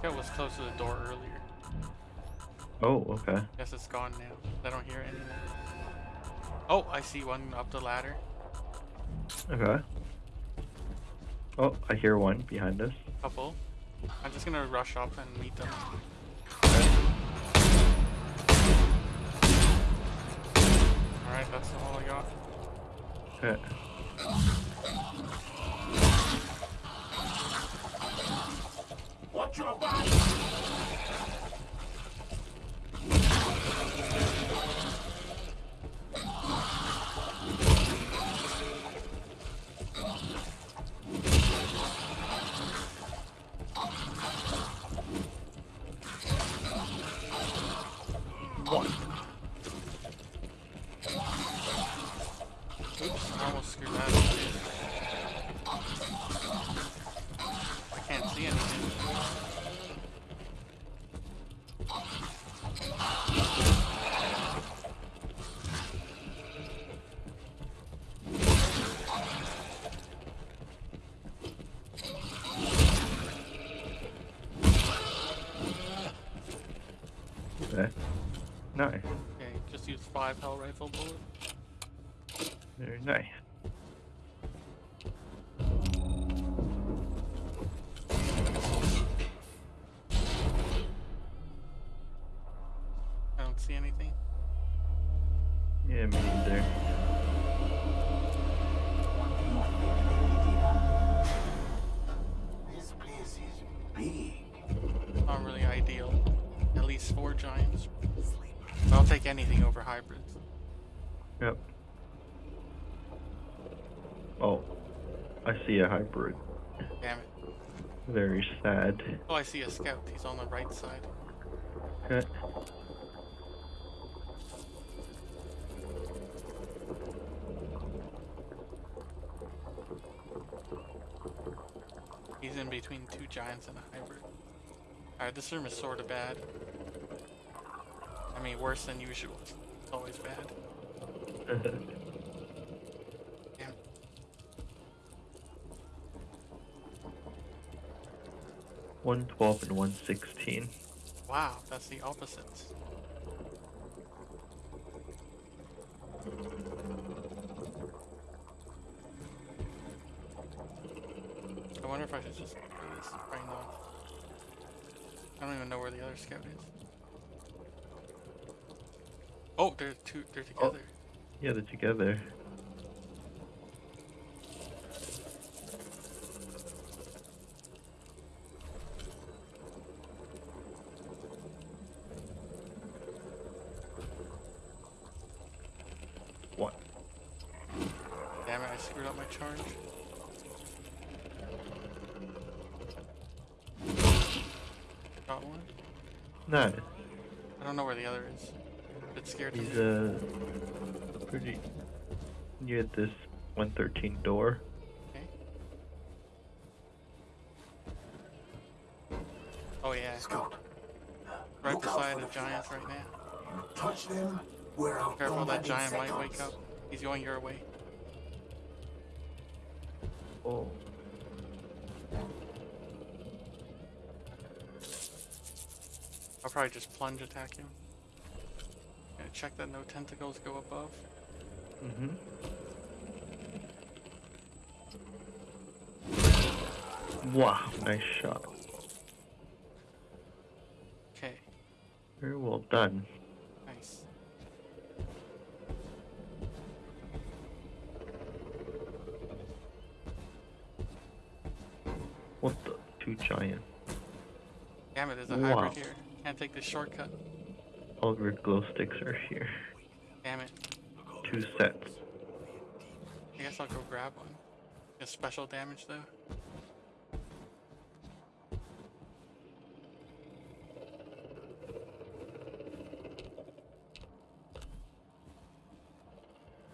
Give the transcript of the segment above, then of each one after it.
scout was close to the door earlier. Oh, okay. Guess it's gone now. I don't hear it anymore. Oh, I see one up the ladder. Okay. Oh, I hear one behind us. Couple. I'm just gonna rush up and meet them. Alright, that's all I got. Okay. Your back! See a hybrid. Damn it. Very sad. Oh, I see a scout. He's on the right side. Okay. He's in between two giants and a hybrid. Alright, this room is sorta bad. I mean, worse than usual. It's always bad. 112 and 116. Wow, that's the opposites. I wonder if I should just do this right now. I don't even know where the other scout is. Oh, they're two. They're oh. together. Oh. Yeah, they're together. Charge. Got one. Nice. I don't know where the other is. A bit scared. of He's me. uh pretty near this one thirteen door. Okay. Oh yeah, Scout. right Look out beside the the giants right now. You touch them, we're out. Careful, that giant might wake up. He's going your way. Oh. I'll probably just plunge attack him. Gonna check that no tentacles go above. Mm-hmm. Wow, nice shot. Okay, Very well done. Wow. hybrid here. Can't take the shortcut. All your glow sticks are here. Damn it. Two sets. I guess I'll go grab one. Special damage though.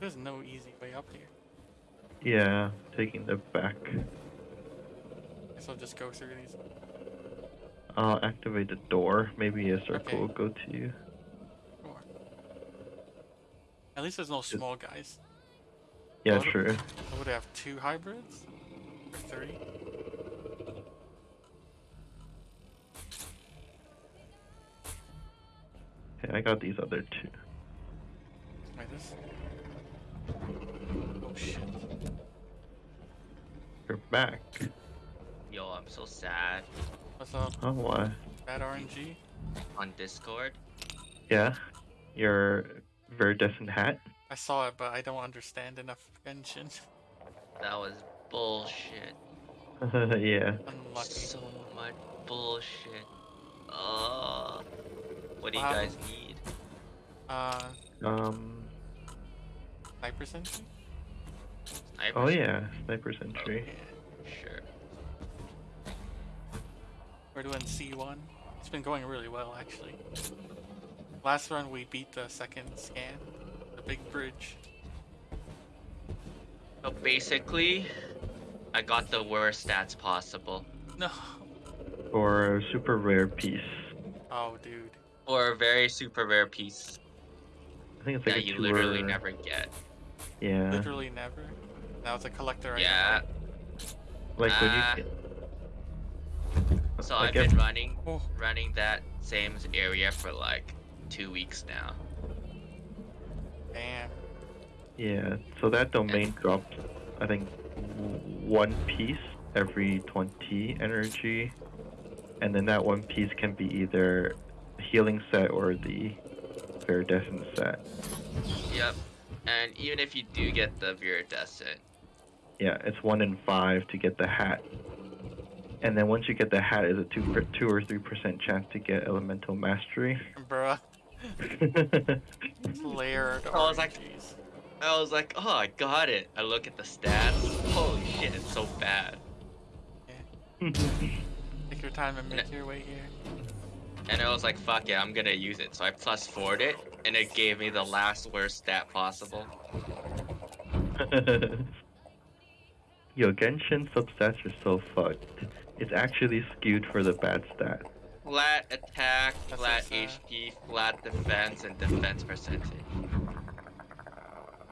There's no easy way up here. Yeah, taking the back. I Guess I'll just go through these. I'll activate the door. Maybe a circle okay. will go to you. At least there's no small guys. Yeah, sure true. I would have two hybrids? Three? Okay, I got these other two. Wait, this... Oh shit. You're back. Yo, I'm so sad. What's up? Oh, why? Bad RNG? On Discord, Yeah, your Viridescent hat. I saw it, but I don't understand enough Genshin. that was bullshit. yeah. Unlucky. So much bullshit. Uh, what do you guys need? Uh, Um. Sniper Sentry? Sniper Oh yeah, Sniper Sentry. Yeah. We're doing C1. It's been going really well, actually. Last run, we beat the second scan, the big bridge. So basically, I got the worst stats possible. No. For a super rare piece. Oh, dude. For a very super rare piece I think it's like that a you literally or- never get. Yeah. Literally never. Now it's a collector item. Yeah. Like when Ah. you. So like I've if- been running Oh, running that same area for like two weeks now. damn. Yeah, so that domain dropped. I think, one piece every 20 energy, and then that one piece can be either healing set or the Viridescent set. Yep. And even if you do get the Viridescent, Yeah, it's one in five to get the hat. And then once you get the hat, it's a two, per- two or three percent chance to get elemental mastery. Bruh. Layered I was like- I was like, oh, I got it. I look at the stats. Holy shit, it's so bad. Take your time and make your way here. And I was like, fuck it, I'm gonna use it. So I plus forward it, and it gave me the last worst stat possible. Yo, Genshin substats are so fucked. It's actually skewed for the bad stat. Flat attack, That's flat so. HP, flat defense, and defense percentage.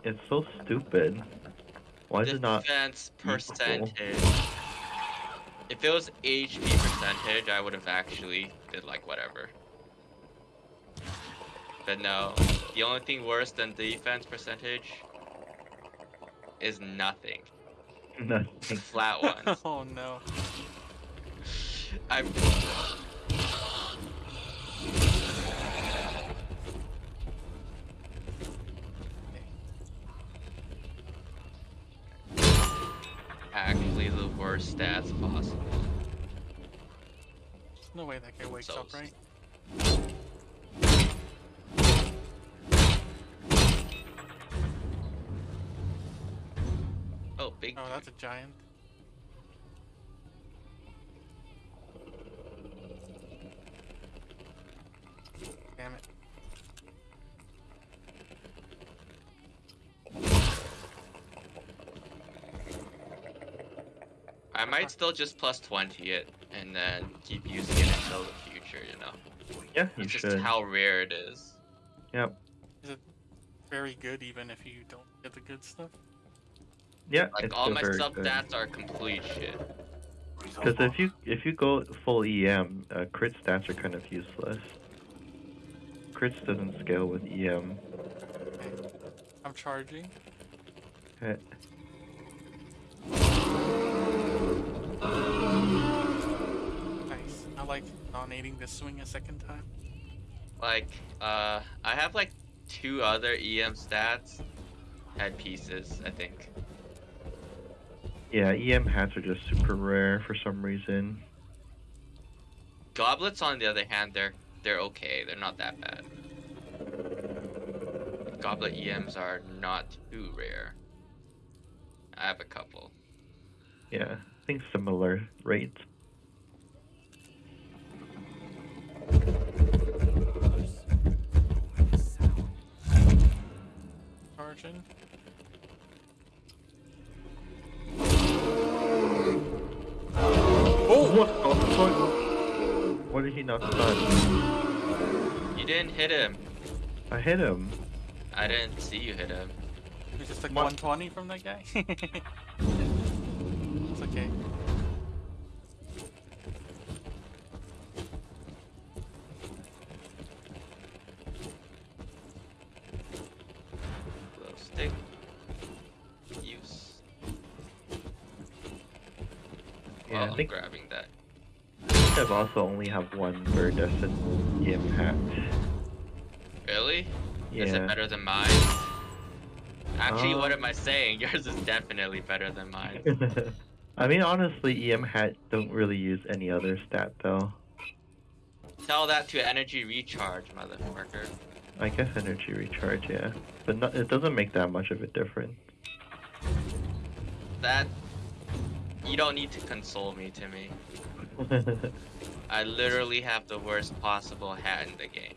It's so stupid. Why is it not? defense equal? percentage. If it was HP percentage, I would have actually did like whatever. But no, the only thing worse than defense percentage is nothing. Nothing. Flat ones. oh no. I actually the worst stats possible. There's no way that guy wakes up, right? Oh, big. Oh, that's a giant. Damn it. I might still just plus 20 it and then keep using it until the future, you know? Yeah, you It's just how rare it is. Yep. Is it very good even if you don't get the good stuff. Yeah, Like, it's all my very sub good. stats are complete shit. Because if you if you go full EM, uh, crit stats are kind of useless. Crits doesn't scale with EM. I'm charging. Okay. Nice. I like donating the swing a second time. Like, uh, I have like two other EM stats head pieces, I think. Yeah, EM hats are just super rare for some reason. Goblets, on the other hand, they're they're okay. They're not that bad. Goblet EMs are not too rare. I have a couple. Yeah, I think similar rates. Charging. did he not stun? You didn't hit him. I hit him. I didn't see you hit him. It just took what? 120 from that guy? it's okay. Stick. Use. Yeah, I think... grabbing I've also only have one Viridescent EM hat. Really? Is it better than mine? Actually, what Um, am I saying? Yours is definitely better than mine. I mean, honestly, EM hat don't really use any other stat though. Tell that to energy recharge, motherfucker. I guess energy recharge, yeah, but it doesn't make that much of a difference. That you don't need to console me, Timmy. I literally have the worst possible hat in the game.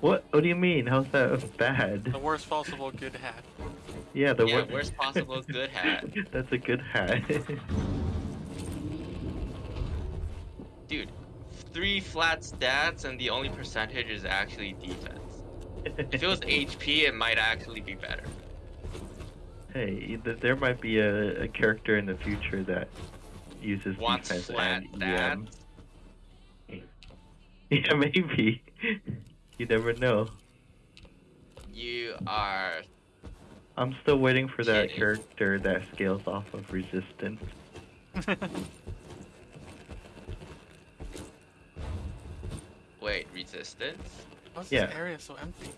what? What do you mean? How's that bad? The worst possible good hat. Yeah, the Yeah, wor- worst possible good hat. That's a good hat. Dude, three flat stats and the only percentage is actually defense. If it was HP, it might actually be better. hey, there might be a, a character in the future that uses Wants defense flat and EM. Yeah, maybe. you never know. You are I'm still waiting for that Kidding. character that scales off of resistance. wait resistance. Why's Yeah. this area so empty?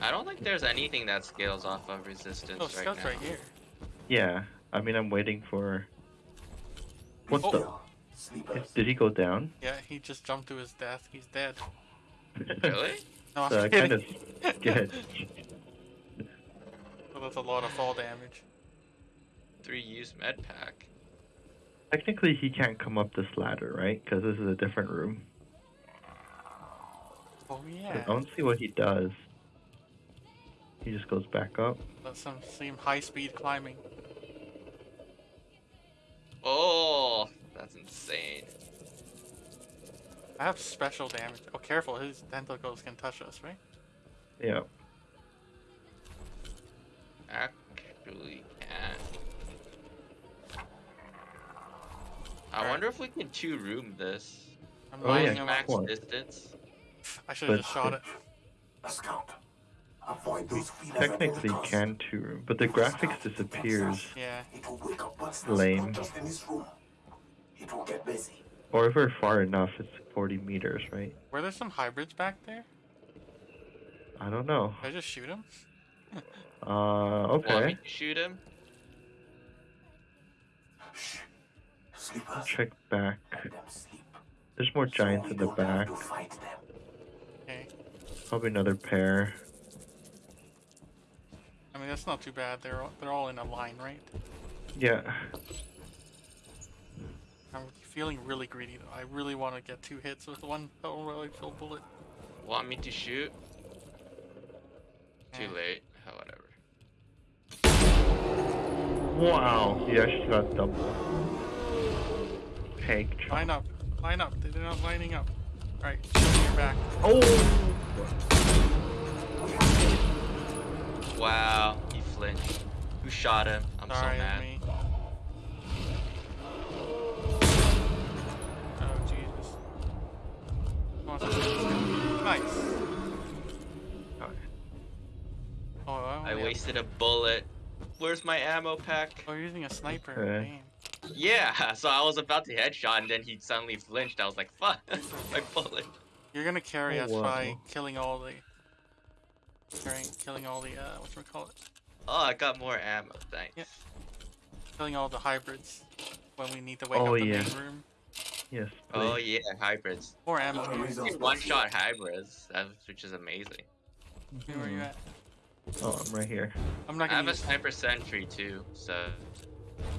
I don't think there's anything that scales off of resistance Oh, right Scout's now. right here. Yeah, I mean, I'm waiting for. What Oh. the? Sleepers. Did he go down? Yeah, he just jumped to his death. He's dead. Really? No, I'm So I kidding. kind of scared. So that's a lot of fall damage. Three use med pack. Technically, he can't come up this ladder, right? Because this is a different room. Oh I yeah. don't see what he does. He just goes back up. That's some seem high speed climbing. Oh, that's insane. I have special damage. Oh, careful! His tentacles can touch us, right? Yeah. Actually can. I Alright. wonder if we can two room this. I'm Oh, lining yeah, him Max distance. I should have just shot it. A scout. Avoid those feelers Technically and can too, but the graphics disappears. Yeah. It will wake up monsters Lame. not just in this room. It will get busy. Or if we're far enough, it's 40 meters, right? Were there some hybrids back there? I don't know. Did I just shoot him? Uh, okay. to shoot him? Check back. Let them sleep. There's more giants we in the back. to fight them. Okay. Probably another pair. I mean, that's not too bad. They're all, they're all in a line, right? Yeah. I'm feeling really greedy though. I really want to get two hits with one really rifle bullet. Want me to shoot? Too Yeah. late. Oh, whatever. Wow. You actually got double. Peg. Line up, line up. They're not lining up. All right, show me your back. Oh! Wow, he flinched. Who shot him? I'm Sorry, so mad. me. Oh Jesus! Come on, Nice. Oh, I, I wasted a bullet. Where's my ammo pack? Oh, you're using a sniper. Okay. Yeah, so I was about to headshot and then he suddenly flinched. I was like, fuck, my bullet. You're gonna carry Oh, us by killing all the, carrying, killing all the uh, what we call it, Oh, I got more ammo, thanks. Yeah. killing all the hybrids when we need to wake Oh, up the yeah. main room. Yes, Oh yeah, hybrids. More ammo. Another Here. reason It's for one-shot hybrids, which is amazing. See where you at? Oh, I'm right here. I'm not I have gonna. a Use... sniper sentry too, so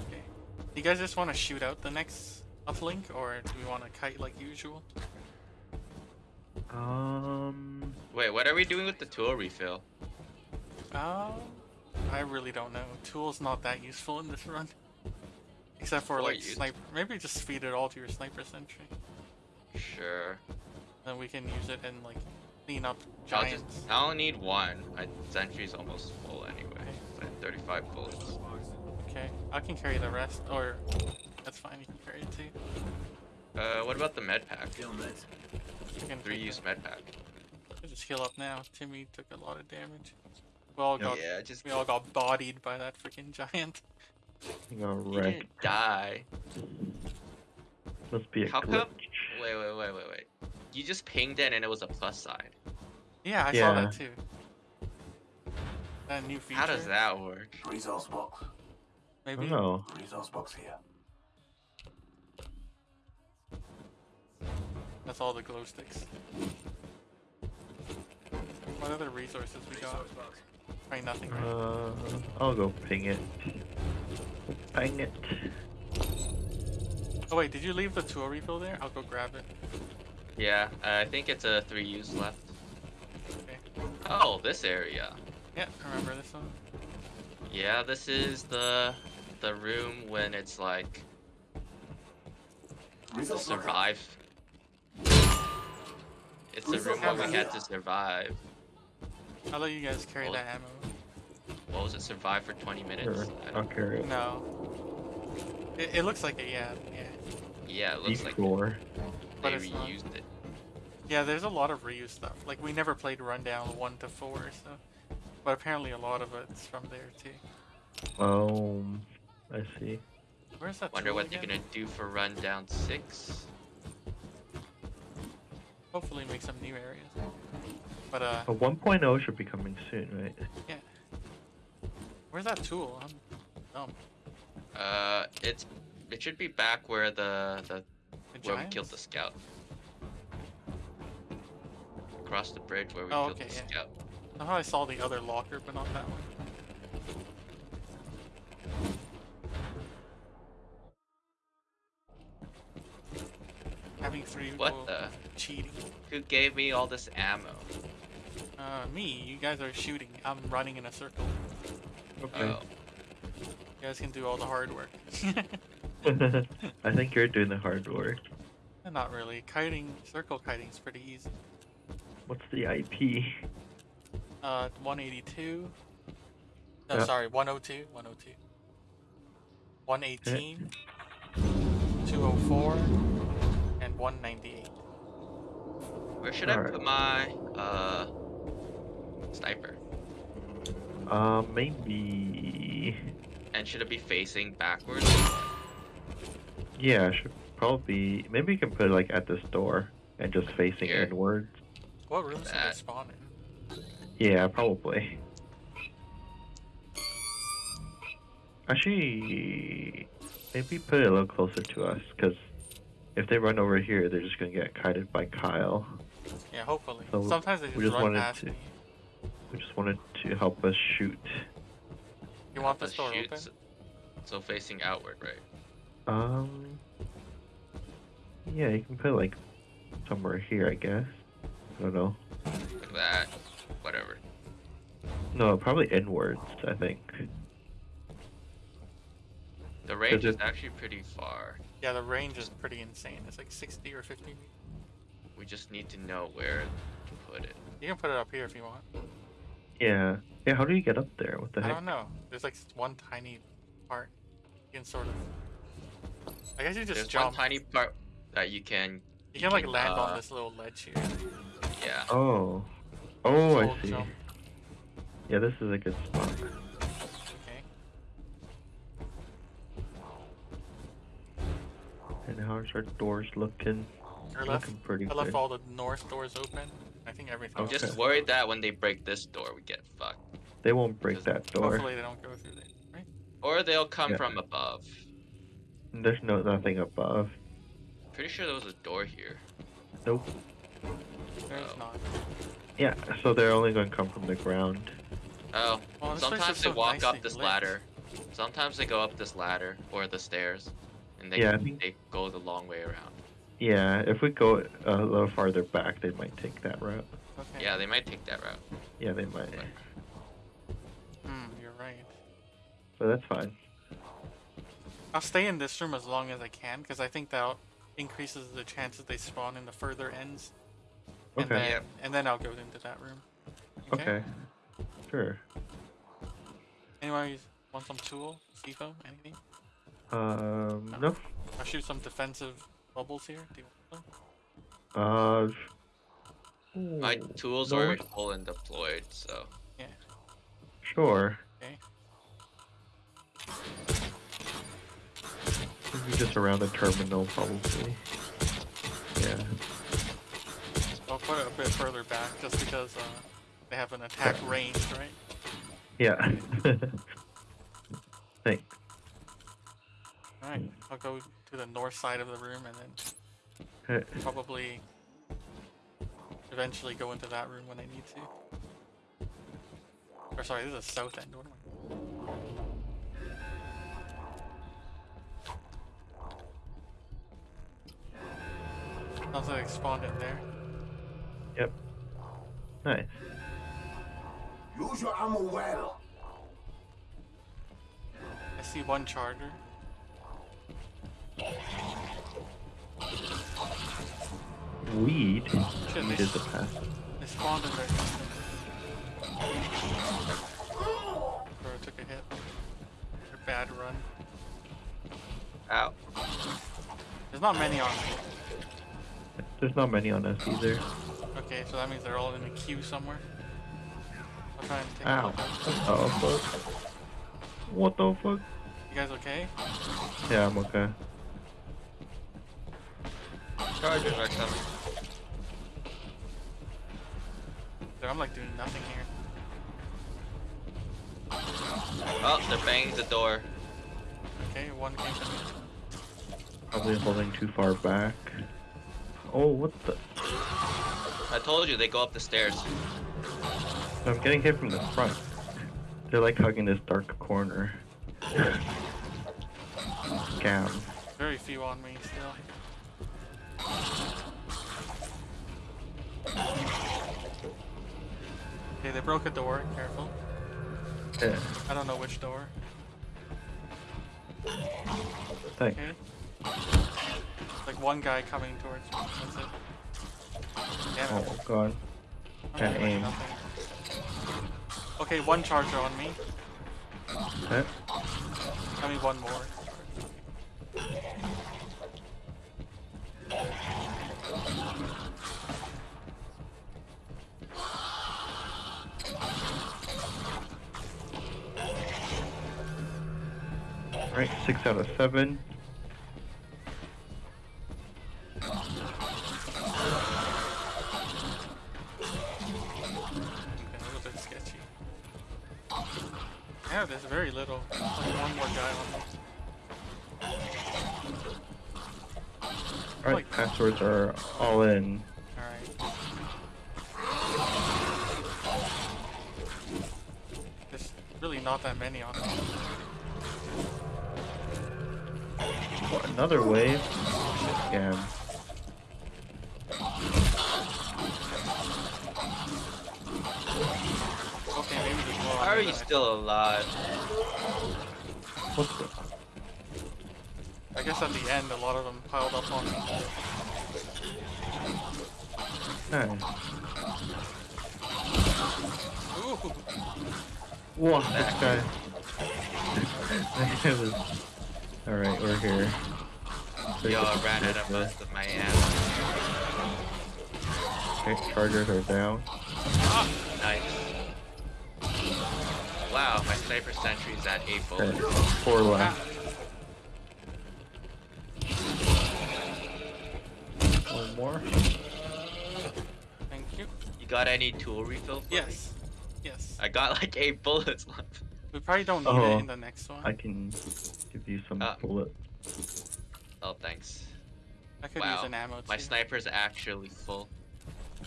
Okay. Do you guys just want to shoot out the next uplink, or do we want to kite like usual? Um. wait, what are we doing with the tool refill? Um, I really don't know. Tool's not that useful in this run. Except for For like sniper. Maybe just feed it all to your sniper sentry. Sure. Then we can use it and like clean up I'll giants. just, I only need one. My sentry's almost full anyway. It's like 35 bullets. Okay, I can carry the rest, or that's fine. You can carry it too. Uh, what about the med pack? You Three take use med pack. I'll Just heal up now. Timmy took a lot of damage. We all got Yeah, just we all got bodied by that freaking giant. You got You wrecked. didn't die. Must be a How come- Wait, wait, wait, wait, wait. You just pinged in and it was a plus sign. Yeah, I saw that too. That new feature. How does that work? Resource box. Maybe. Oh, Resource box here. That's all the glow sticks. What other resources we got? Probably nothing, right? uh, I'll go ping it. Ping it. Oh wait, did you leave the tool refill there? I'll go grab it. Yeah, I think it's a three use left. Okay. Oh, this area. Yeah, remember this one. Yeah, this is the the room when it's like Resource box. survive. It's the room where we had to survive. I'll let you guys carry Well- that ammo. What was it? Survive for 20 minutes? Sure, I I'll don't- carry it. No. It, it looks like it, yeah, yeah. Yeah, it looks like D4. But they it's not. reused it. Yeah, there's a lot of reuse stuff. Like, we never played Rundown 1 to 4, so. But apparently a lot of it's from there, too. Um, I see. Where's that Wonder tool what they're gonna do for Rundown 6. Hopefully make some new areas. But, uh, A 1.0 should be coming soon, right? Yeah. Where's that tool? I'm dumb. Uh, it's it should be back where the the The where we killed the scout. Across the bridge where we Oh, killed okay, the yeah. scout. Somehow I saw the other locker, but not that one. Having three What the? Cheating. Who gave me all this ammo? Uh, me. You guys are shooting. I'm running in a circle. Okay. Oh, You guys can do all the hard work. I think you're doing the hard work. not really. Kiting, circle kiting is pretty easy. What's the IP? Uh, 182. No, Yeah. sorry, 102. 102. 118. 204. And 198. Where should I Alright. put my uh sniper? Uh, maybe. And should it be facing backwards? Yeah, should probably. Maybe you can put it like at this door and just facing Here. inwards. What rooms do they That. spawn in? Yeah, probably. Actually, maybe put it a little closer to us, because if they run over here, they're just gonna get kited by Kyle. Yeah, hopefully. So, Sometimes they just, we just run wanted past to- me. We just wanted to help us shoot. You want Let's this door shoot open? s- So facing outward, right? Um. Yeah, you can put it, like somewhere here, I guess. I don't know. Like that. Whatever. No, probably inwards. I think. The range is actually pretty far. Yeah, the range is pretty insane. It's like 60 or 50 meters. We just need to know where to put it. You can put it up here if you want. Yeah. Yeah. How do you get up there? What the I heck? don't know. There's like one tiny part. You can sort of. I guess you just There's jump. one tiny part that you can. you can like can, land uh, on this little ledge here. Yeah. Oh. Oh, I see. jump. Yeah, this is a good spot. Okay. And how's our doors looking? I left, pretty I left good. all the north doors open. I think everything. Okay. else Just worried that when they break this door, we get fucked. They won't break that door. Hopefully they don't go through there, right? Or they'll come Yeah. from above. There's no nothing above. Pretty sure there was a door here. Nope. There's Oh. not. Yeah, so they're only going to come from the ground. Oh, oh Well, sometimes they so walk nicely up this lit. ladder. Sometimes they go up this ladder or the stairs, and they Yeah, I think- they go the long way around. Yeah, if we go a little farther back, they might take that route. Okay. Yeah, they might take that route. Yeah, they might. Hmm, you're right. But that's fine. I'll stay in this room as long as I can because I think that increases the chances they spawn in the further ends. And Okay. Then, Yeah. And then I'll go into that room. Okay. Sure. Anyone want some tool? CFO? Anything? Um, no. I'll shoot some defensive bubbles here. Do you want them? Uh. My tools no, are we're- full and deployed, so Yeah. Sure. Okay. Maybe just around the terminal, probably. Yeah. I'll put it a bit further back just because uh, they have an attack range, right? Yeah. Thanks. Alright, I'll go to the north side of the room and then probably eventually go into that room when I need to. Or sorry, this is south end. What am I? Sounds like it spawned in there. Yep. Nice. Use your ammo well. I see one charger. Weed. Shit, Weed they, is a pass. they spawned in there. Bro took a hit. A bad run. Ow. There's not many on me. There's not many on us either. Okay, so that means they're all in a queue somewhere. I'll try and take a Ow. look. Oh fuck. What the fuck? You guys okay? Yeah, I'm okay. Chargers are coming. Dude, I'm like doing nothing here. Oh, they're banging the door. Okay, one came to me. Probably holding too far back. Oh, what the? I told you they go up the stairs. I'm getting hit from the front. They're like hugging this dark corner. Scam. Very few on me still. Okay, they broke a door. Careful. Yeah, I don't know which door. Okay. Like one guy coming towards me. That's it. Damn it. Oh god. Can't aim. nothing. Okay, one charger on me. Okay. I mean, one more. Right, six out of seven. Yeah, there's very little. Only one more guy on. Alright, passwords are all in. Alright. There's really not that many on me. What, another wave? Again. Okay, maybe there's more How are you still alive? What the? I guess at the end, a lot of them piled up on me. Nice. Ooh! Whoa, this guy. that guy was. Alright, we're here. Yo, I ran out of most of my ammo. Okay, chargers are down. Ah! Nice. Wow, my sniper sentry's at 8 Okay, bullets. four left. One more. Thank you. You got any tool refill for me? Yes. Yes. I got like 8 bullets left. We probably don't need Oh. it in the next one. I can give you some Uh, bullets. Oh, thanks. I could wow. use an ammo too. My sniper's actually full.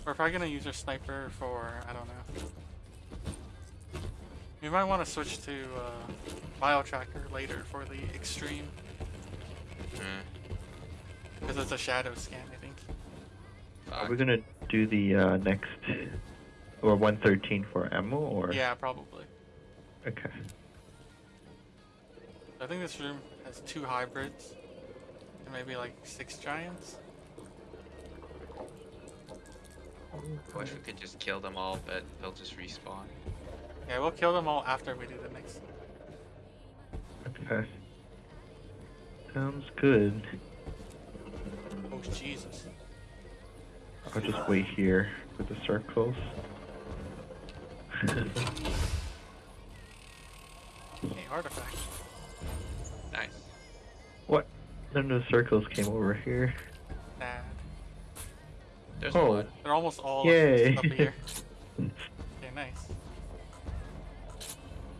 We're probably gonna use our sniper for I don't know. We might want to switch to uh, Bio Tracker later for the extreme Hmm. because it's a shadow scan. I think. Are we gonna do the uh, next or 113 for ammo or? Yeah, probably. Okay. I think this room has two hybrids and maybe like six giants. I wish we could just kill them all, but they'll just respawn. Yeah, we'll kill them all after we do the next. Okay. Sounds good. Oh Jesus! I'll just wait here for the circles. Hey, artifact. Nice. what? None of the circles came over here. Sad. There's Oh. one. They're almost all Yay. up here. Okay, nice.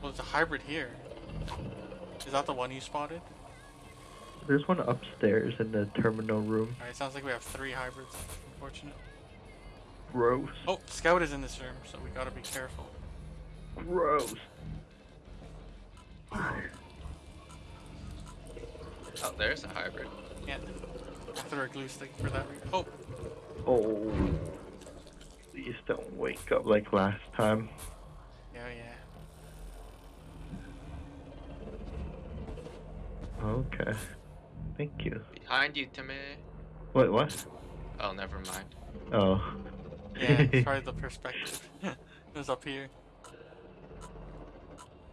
Well, there's a hybrid here. Is that the one you spotted? There's one upstairs in the terminal room. Alright, sounds like we have three hybrids. Unfortunate. Gross. Oh, Scout is in this room, so we gotta be careful. Gross. Oh, there's a hybrid. Yeah. I threw a glue stick for that reason. Oh, Oh. Please don't wake up like last time. yeah, yeah. Okay. Thank you. Behind you, Timmy. What? What? Oh, never mind. Oh. Yeah, it's probably the perspective. it was up here.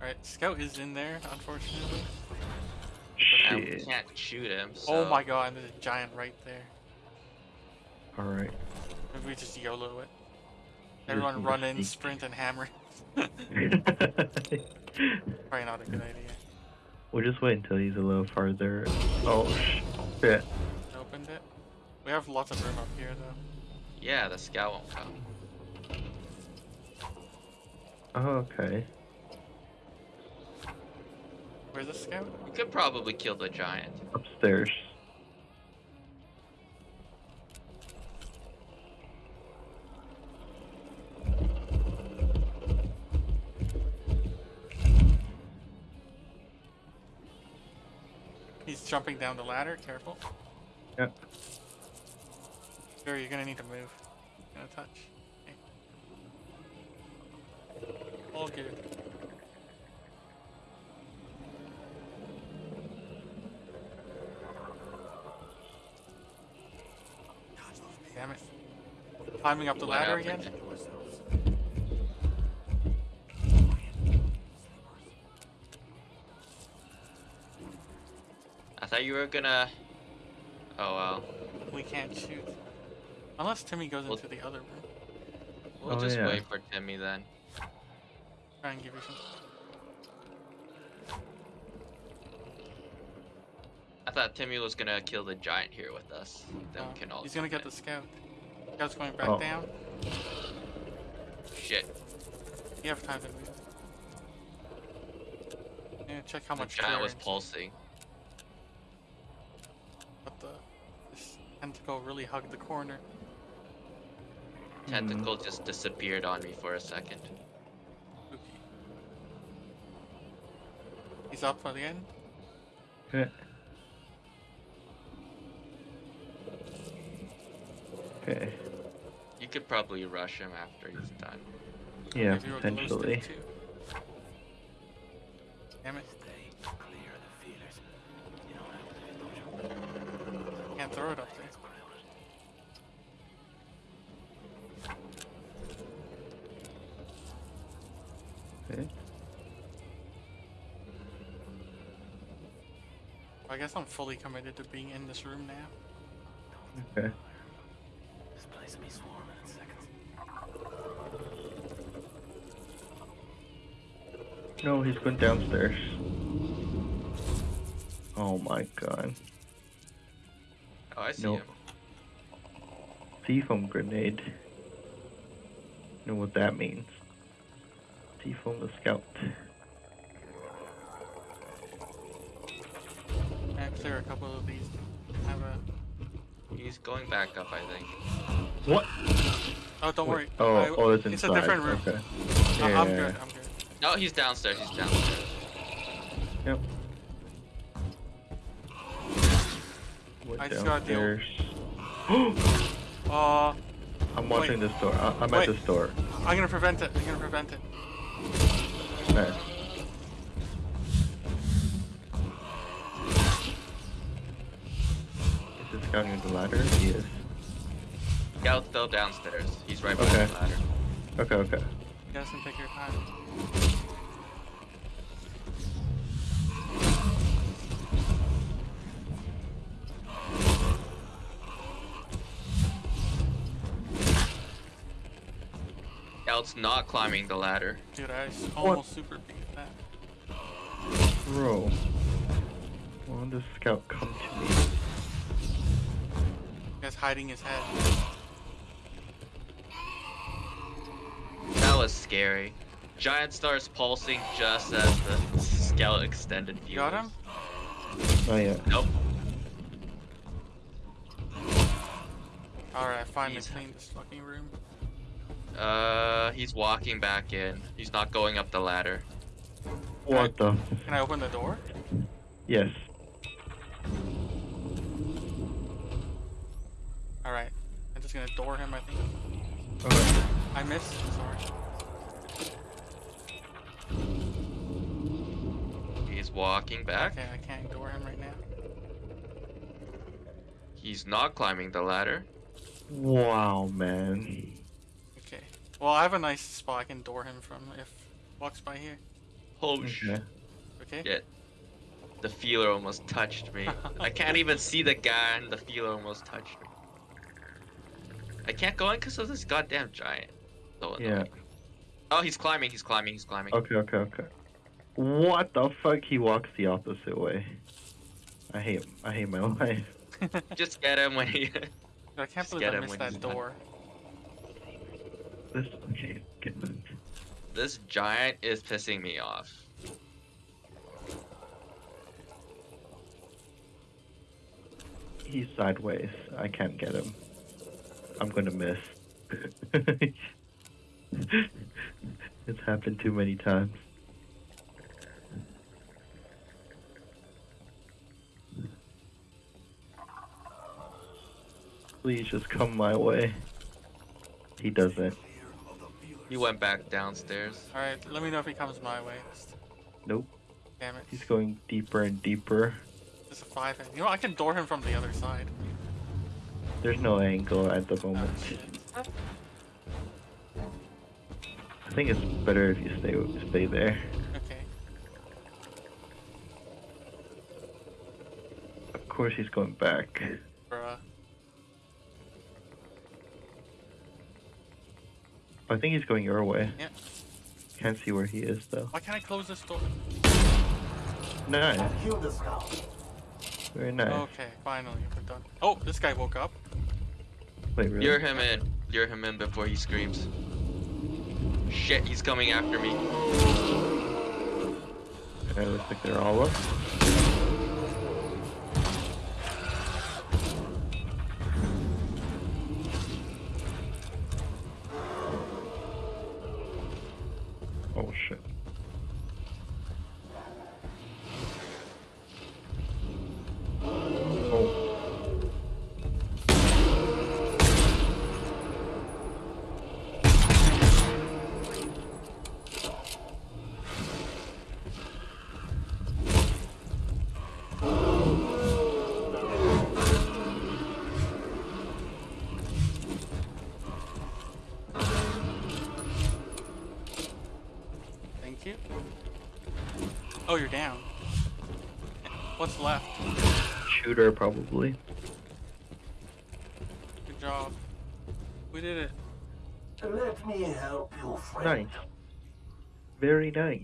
Alright, Scout is in there, unfortunately. And we can't shoot him. Oh my god, there's a giant right there. Alright. Maybe we just YOLO it. Everyone run in, sprint, and hammer. Probably not a good idea. We'll just wait until he's a little farther. Oh, shit. Opened it. We have lots of room up here, though. Yeah, the scout won't come. Oh, okay. Where's the scout? We could probably kill the giant. Upstairs. Jumping down the ladder. Careful. Yep. Sure, you're gonna need to move. Gonna touch. Okay. All good. Damn it. Climbing up the What ladder happened? again? Thought you were gonna. Oh well. We can't shoot. Unless Timmy goes Well- into the other room. We'll Oh, just yeah. wait for Timmy then. Try and give you some. I thought Timmy was gonna kill the giant here with us. Then Uh, we can all. he's gonna get the scout. Scout's going back Oh. down. shit. You have time to move. Yeah, check how The much giant was pulsing. Tentacle really hugged the corner. Tentacle hmm. just disappeared on me for a second. Spooky. He's up again. Okay. Okay. You could probably rush him after he's done. Yeah, Give you a glow stick, potentially. Damn it. Guess I'm fully committed to being in this room now. Okay. This place will be swarming in seconds. No, he's going downstairs. Oh my god. Oh, I see Nope. him. C-foam grenade. You know what that means. C-foam the scout. Going back up, I think. What? Oh, don't worry. Oh, I- oh, it's inside. it's a different room. Okay. I- Yeah. I'm good. I'm good. No, he's downstairs. He's downstairs. Yep. Went I just gotta deal- Uh, I'm watching this door. I- I'm Wait. at this door. I'm gonna prevent it. I'm gonna prevent it. Nice. Is this scouting the ladder? He is. Scout's still downstairs. He's right Okay. behind the ladder. Okay, okay. You guys can take your time. Scout's not climbing the ladder. Dude, I s- almost super beat that. Bro. Why don't scout come to me? Hiding his head. That was scary. Giant starts pulsing just as the scout extended You got him? Oh yeah. Nope. Alright, I finally He's- cleaned this fucking room. Uh, he's walking back in. He's not going up the ladder. What the? Can I open the door? Yes. Alright. I'm just gonna door him, I think. Okay. I missed. Sorry. He's walking back. Okay, I can't door him right now. He's not climbing the ladder. Wow, man. Okay. Well, I have a nice spot I can door him from if walks by here. Oh shit. Okay. Okay? Shit. The feeler almost touched me. I can't even see the guy and the feeler almost touched me. I can't go in because of this goddamn giant. Oh, so Yeah. Oh, he's climbing, he's climbing, he's climbing. Okay, okay, okay. What the fuck? He walks the opposite way. I hate, I hate my life. Just get him when he. I can't believe get I him missed when that he's done. door. This, okay, get this. this giant is pissing me off. He's sideways. I can't get him. I'm gonna miss. it's happened too many times. Please just come my way. He doesn't. He went back downstairs. Alright, let me know if he comes my way. Nope. Damn it. He's going deeper and deeper. This is a five. You know. I can door him from the other side. There's no angle at the moment. I think it's better if you stay stay there. Okay. Of course he's going back. Bruh. I think he's going your way. Yeah. Can't see where he is though. Why can't I close this door? No. Nice. Kill the scout. Very nice. Okay, finally, we're done. Oh, this guy woke up. Wait, really? Lure him in. Lure him in before he screams. Shit, he's coming after me. Okay, looks like they're all up. Shooter probably. Good job. We did it. Let me help you, friend. Nice. Very nice.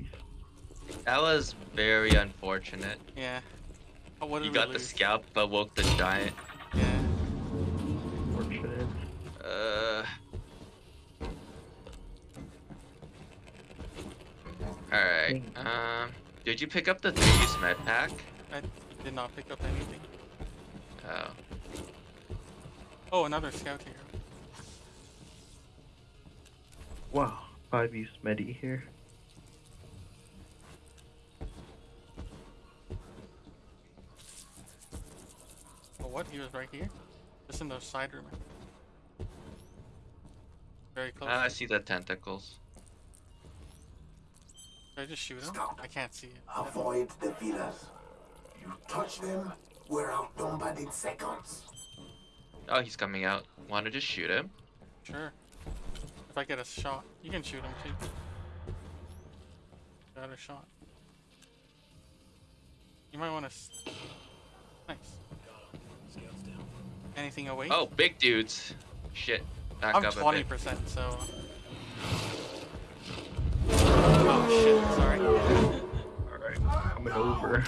That was very unfortunate. Yeah. Oh, You we got the scalp, but woke the giant. Yeah. Fortunate. Uh. Alright. Um. Did you pick up the three-use med pack? I did not pick up anything. Oh. Oh, another scout here. Wow. Five use medi here. Oh, what? He was right here? Just in the side room. Very close. Ah, I see the tentacles. Should I just shoot him? Stop. I can't see it. Avoid the villas. You touch them, we're outnumbered in seconds. Oh, he's coming out. Wanna just shoot him? Sure. If I get a shot, you can shoot him too. Got a shot. You might want to. Nice. Anything awake? Oh, big dudes. Shit. Back I'm up a twenty bit. percent, so. Oh shit! Sorry. Alright. Coming over.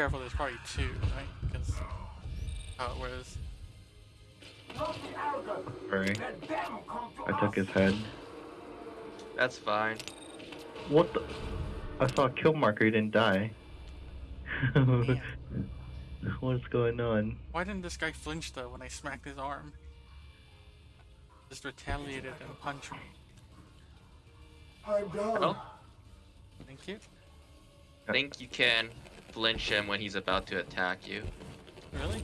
Careful. There's probably two, right? is how it was. Not. Sorry, Let them come to I took his head. That's fine. What the? I saw a kill marker. He didn't die. What's going on? why didn't this guy flinch though when I smacked his arm? Just retaliated and punched me. I'm down. Well, Thank you. I think you can flinch him when he's about to attack you. Really?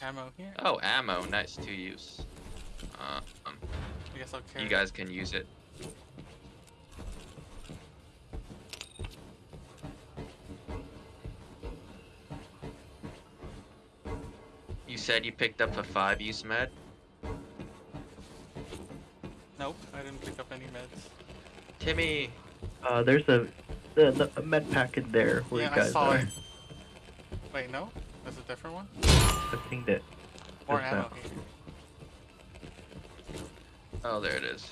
Ammo here. Oh, ammo. Nice to use. Uh, um, I guess I'll carry. you guys can use it. You said you picked up a five use med? Nope, I didn't pick up any meds. Timmy! Uh, there's a, the, the a med pack in there where yeah, you guys I saw are. it. Wait, no? There's a different one? I think that. More ammo here. Oh, there it is.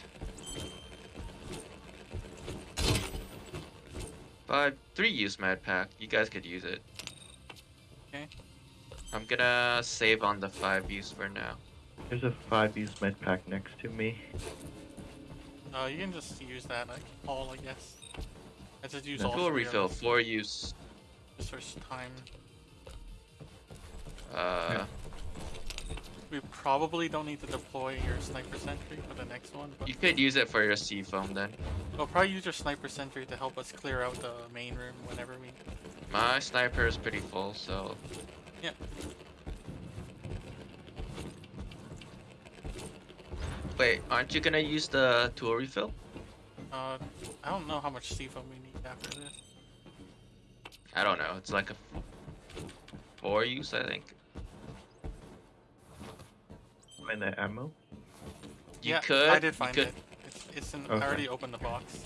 Five, three use med pack. You guys could use it. Okay. I'm gonna save on the five use for now. There's a five use med pack next to me. Uh, you can just use that, like, all, I guess. I just use No. all Full three of refill, them, four use. Just for s- time. Uh, We probably don't need to deploy your sniper sentry for the next one, but you could use it for your C-foam then. we'll probably use your sniper sentry to help us clear out the main room whenever we. My sniper is pretty full, so Yeah. Wait, aren't you gonna use the tool refill? Uh, I don't know how much C-foam we need after this. I don't know. It's like a four use, I think. And the ammo. You yeah, could. I did find could, it. It's, it's in. Okay. I already opened the box.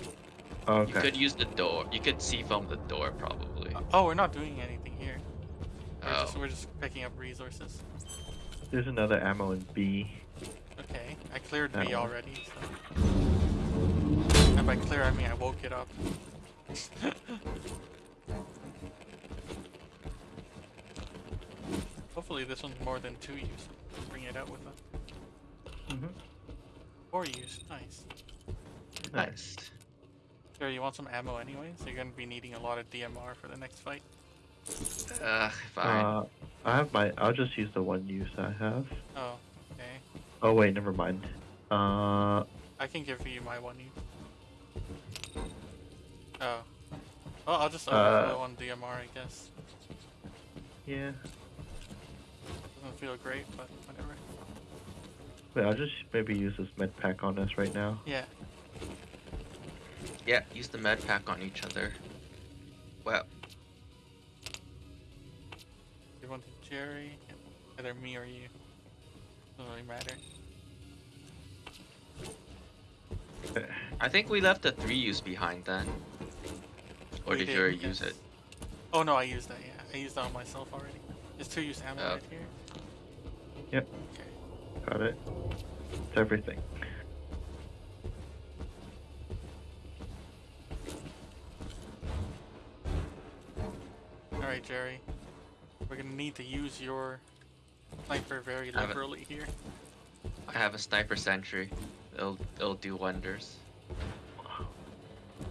Oh, You could use the door. You could C-foam the door probably. Oh, we're not doing anything here. We're, Oh. just, we're just picking up resources. There's another ammo in B. Okay, I cleared me already. So. And by clear, I mean I woke it up. Hopefully this one's more than two use. Bring it out with us. Mm-hmm. four use. Nice. Nice. Sure, you want some ammo anyways? You're gonna be needing a lot of DMR for the next fight. Uh, fine. Uh, I have my. I'll just use the one use I have. Oh, okay. Oh wait, never mind. Uh, I can give you my one use. Oh. Well, I'll just Uh, overflow on DMR, I guess. yeah. Doesn't feel great, but whatever. Wait, I'll just maybe use this med pack on us right now. Yeah. yeah, use the med pack on each other. Well, Give want to Jerry. Either me or you. Doesn't really matter. I think we left the three use behind then. Or We did did, you already use it? Oh no, I used that, yeah. I used that on myself already. It's two use ammo Oh. right here. Yep. Okay. Got it. It's everything. Alright, Jerry. We're gonna need to use your sniper very I have liberally here. I have a sniper sentry. It'll it'll do wonders.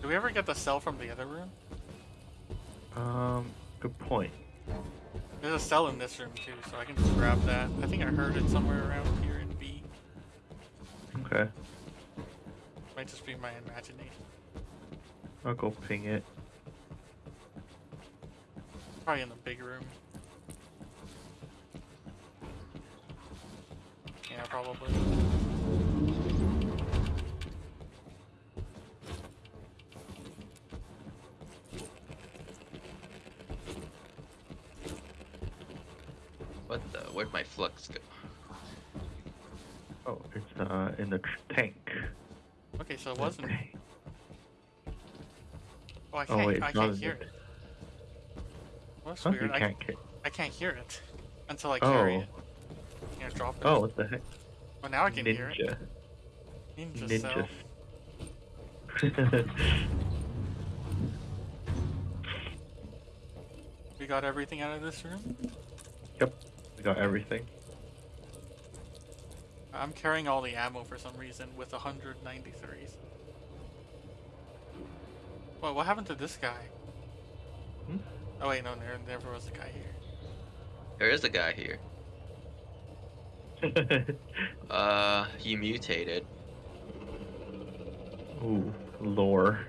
Do we ever get the cell from the other room? Um, good point. There's a cell in this room too, so I can just grab that. I think I heard it somewhere around here in B. Okay, Might just be my imagination. I'll go ping it. Probably in the big room. Yeah, probably. What the? Where'd my flux go? Oh, it's uh in the tr- tank. Okay, so it The wasn't. tank. Oh, I Oh can't. wait, I can't hear the- it. Well, that's Huh? Weird. I, can't ca- I can't hear it until I carry Oh. it. Oh, what the heck? Well, now I can Ninja. hear it. Ninja. Ninja. We got everything out of this room? Yep, we got everything. I'm carrying all the ammo for some reason with 193s. Well, what happened to this guy? Hmm? Oh wait, no, there never was a guy here. There is a guy here. Uh, he mutated. Ooh, lore.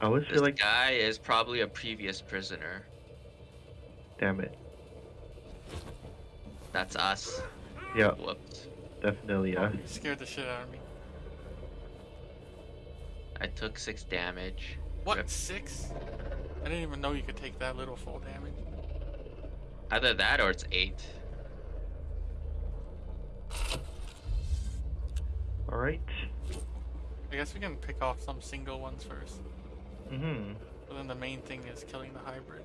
I always This feel like, guy is probably a previous prisoner. damn it. That's us. Yeah, Whoops. definitely. Uh, You scared the shit out of me. I took six damage. What? Rip. Six? I didn't even know you could take that little full damage. Either that or it's eight. all right. I guess we can pick off some single ones first. Mm-hmm. But then the main thing is killing the hybrid.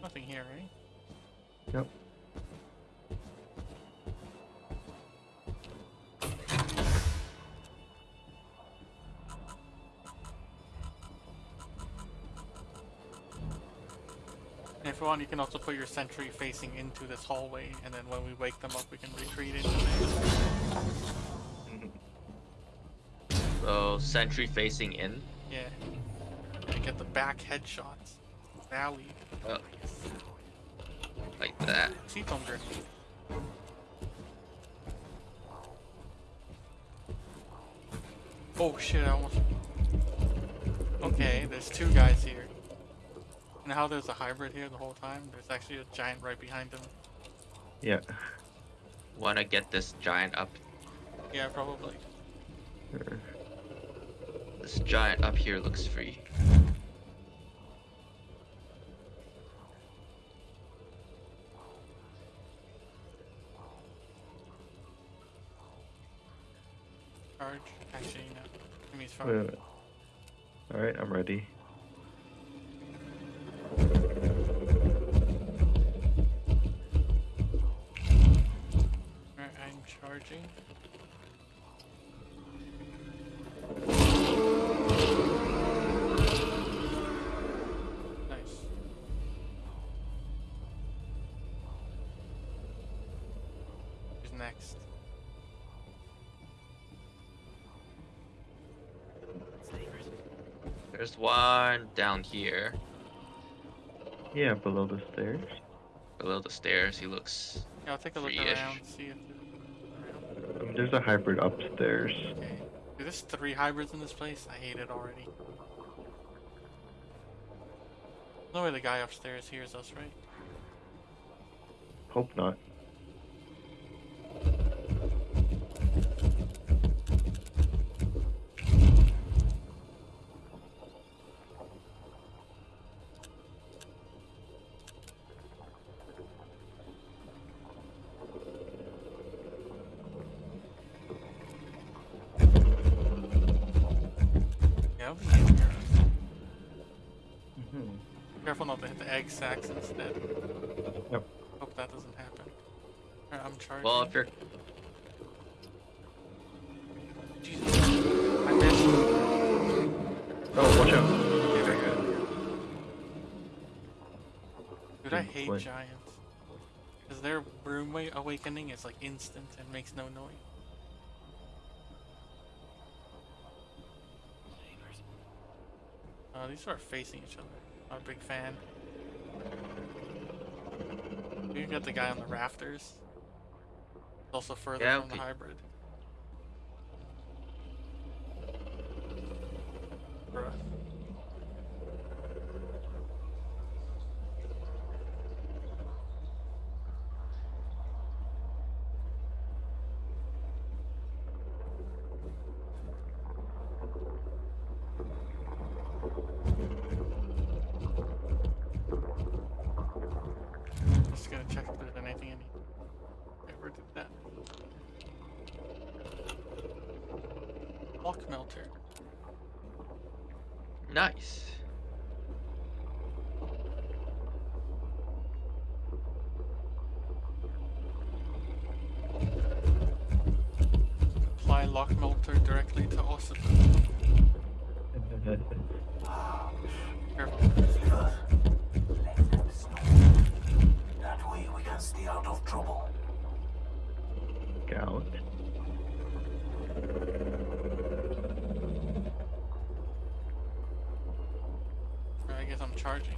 Nothing here, right? Yep. Want, you can also put your sentry facing into this hallway, and then when we wake them up, we can retreat into there. So sentry facing in. Yeah. And get the back headshots. Valley. Oh. Like that. C-foam Grenade. Oh shit, I almost. Okay, there's two guys here. And how there's a hybrid here the whole time? There's actually a giant right behind him. Yeah. Wanna get this giant up. Yeah, probably. Sure. This giant up here looks free. Charge. Actually, no. Jimmy's Wait, fine. wait, wait. All right, I'm ready. Charging. Nice. Who's next? There's one down here. Yeah, below the stairs. Below the stairs. He looks. Yeah, I'll take a look Free-ish. around, see if there's around. There's a hybrid upstairs. Okay. Dude, there's three hybrids in this place. I hate it already. No way the guy upstairs hears us, right? Hope not. Egg sacks instead. Yep. Hope that doesn't happen. Alright, I'm charging. Well, if you're. Jesus. I missed. Oh, watch out. Okay, very good. Dude, I hate play. giants. Because their broom awakening is like instant and makes no noise. Uh, these are facing each other. I'm a big fan. You got the guy on the rafters. Also further Yeah, from the hybrid. Bruh. Just gonna check if there's anything in here. Okay, where did that? Lock melter. Nice. Apply lock melter directly to ossify. Careful. Slivers, let them snow. That way we can stay out of trouble. Scout. I guess I'm charging.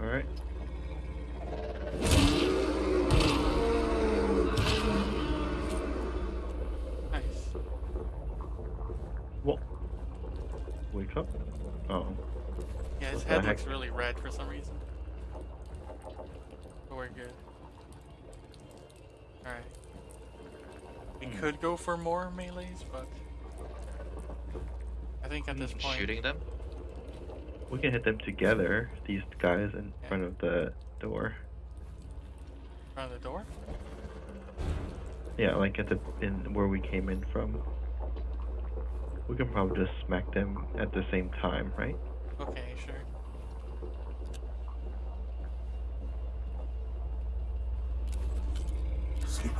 Alright. Nice. What? Wake up? Oh. Yeah, his What the head heck? Looks really red for some reason. But we're good. Alright. We Hmm. could go for more melees, but I think at this point Shooting them? We can hit them together, these guys in Yeah. front of the door. In front of the door. Yeah, like at the in where we came in from. We can probably just smack them at the same time, right? Okay, sure. Sleep.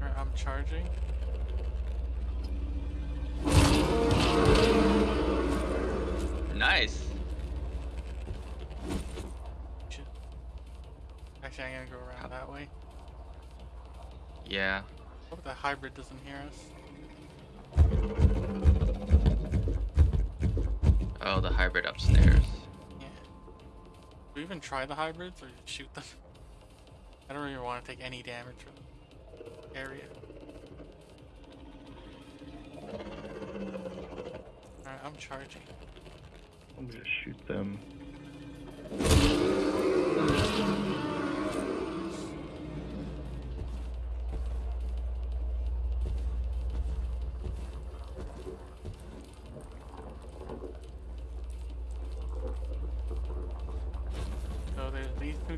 Alright, I'm charging. Nice. Actually, I'm gonna go around that way. Yeah. Hope the hybrid doesn't hear us. Upstairs. Yeah. Do we even try the hybrids or shoot them? I don't really want to take any damage from the area. Alright, I'm charging. I'm gonna shoot them.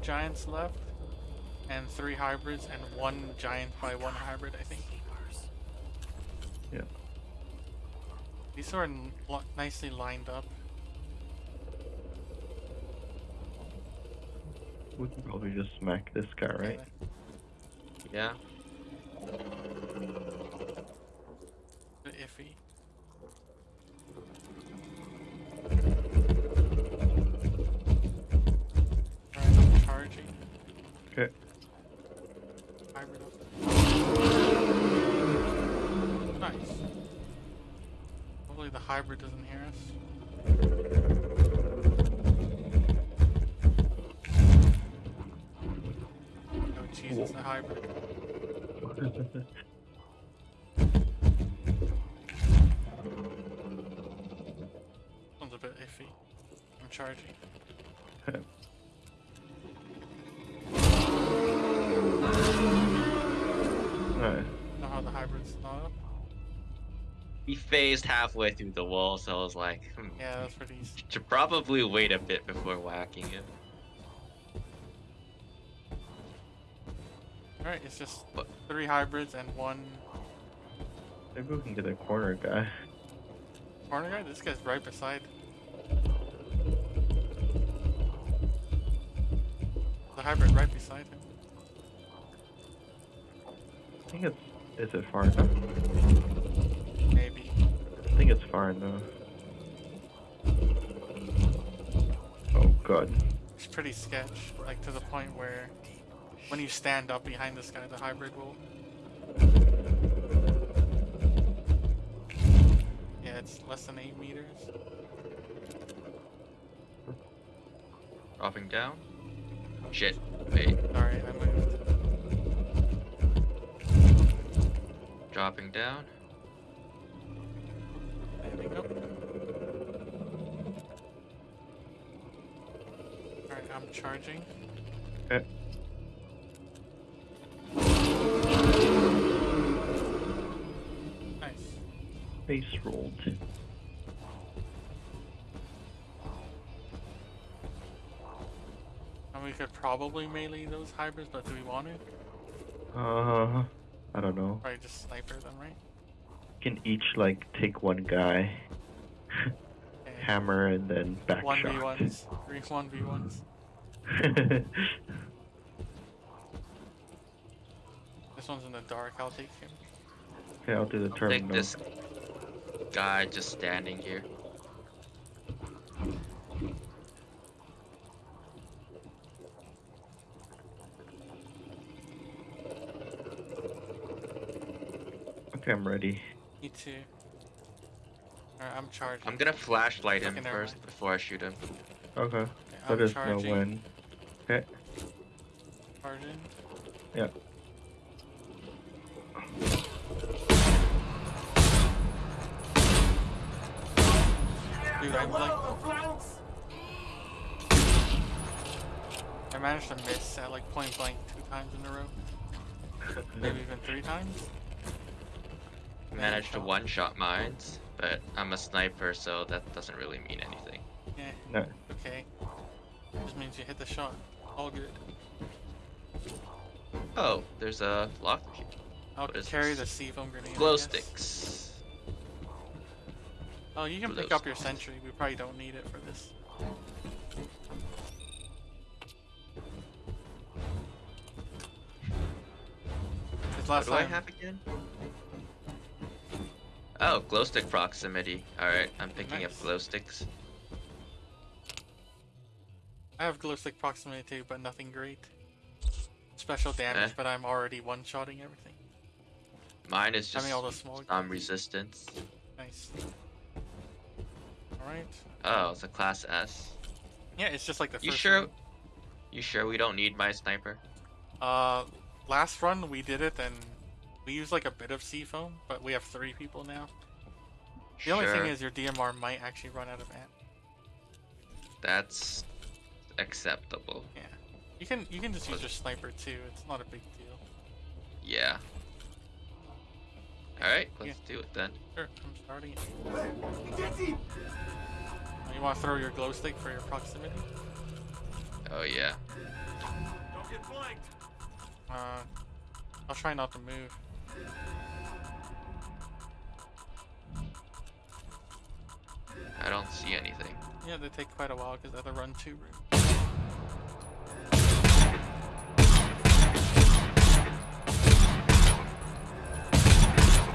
Giants left, and three hybrids, and one giant by one hybrid, I think. Yeah. These are nicely lined up. We can probably just smack this guy, right? Yeah. He phased halfway through the wall, so I was like, hmm, Yeah, that's pretty easy. should probably wait a bit before whacking it. Alright, it's just What? three hybrids and one Maybe we can get a corner guy. corner guy. This guy's right beside. The hybrid right beside him. I think it's. Is it far enough? Maybe. I think it's fine though. Oh god. It's pretty sketch. Like to the point where when you stand up behind this guy, the hybrid will. Yeah, it's less than eight meters. Dropping down. Shit. Wait. Sorry, I moved. Dropping down. Charging. Okay. Nice. Base rolled. And we could probably melee those hybrids, but do we want to? Uh, I don't know. Probably just sniper them, right? can each like take one guy, Okay. hammer, and then back One v ones, three one v ones. Okay, This one's in the dark. I'll take him. Okay, I'll do the Take terminal. this guy just standing here. Okay, I'm ready. Me too. Alright, I'm charging. I'm gonna flashlight him first before I shoot him. Okay. Okay, Let I'm us know charging. when. Okay. Charging. Yeah. Dude, I'm like, of the flanks. I managed to miss at like point blank two times in a row. Maybe even three times. Managed to one-shot mines, but I'm a sniper, so that doesn't really mean anything. Yeah, No. okay. Just means you hit the shot. All good. Oh, there's a lock. I'll carry this? the C-foam grenade. Glow sticks. Oh, you can Glow pick up your sentry. We probably don't need it for this. 'Cause What last do I have again? Oh, glow stick proximity. Alright, I'm picking Nice. up glow sticks. I have Glowstick proximity too, but nothing great. Special damage, Eh. but I'm already one-shotting everything. Mine is I just mean, all the small. some resistance. Nice. All right. Oh, it's a class S. Yeah, it's just like the first. You sure? run. You sure we don't need my sniper? Uh, last run we did it, and we used like a bit of C-foam, but we have three people now. The sure. only thing is your DMR might actually run out of amp. That's acceptable. Yeah. You can you can just use your sniper too. It's not a big deal. Yeah. Alright, let's do it then. Sure, I'm starting it. Get. You want to throw your glow stick for your proximity? Oh yeah. Don't get flanked. Uh, I'll try not to move. I don't see anything. Yeah, they take quite a while because they have to run two routes.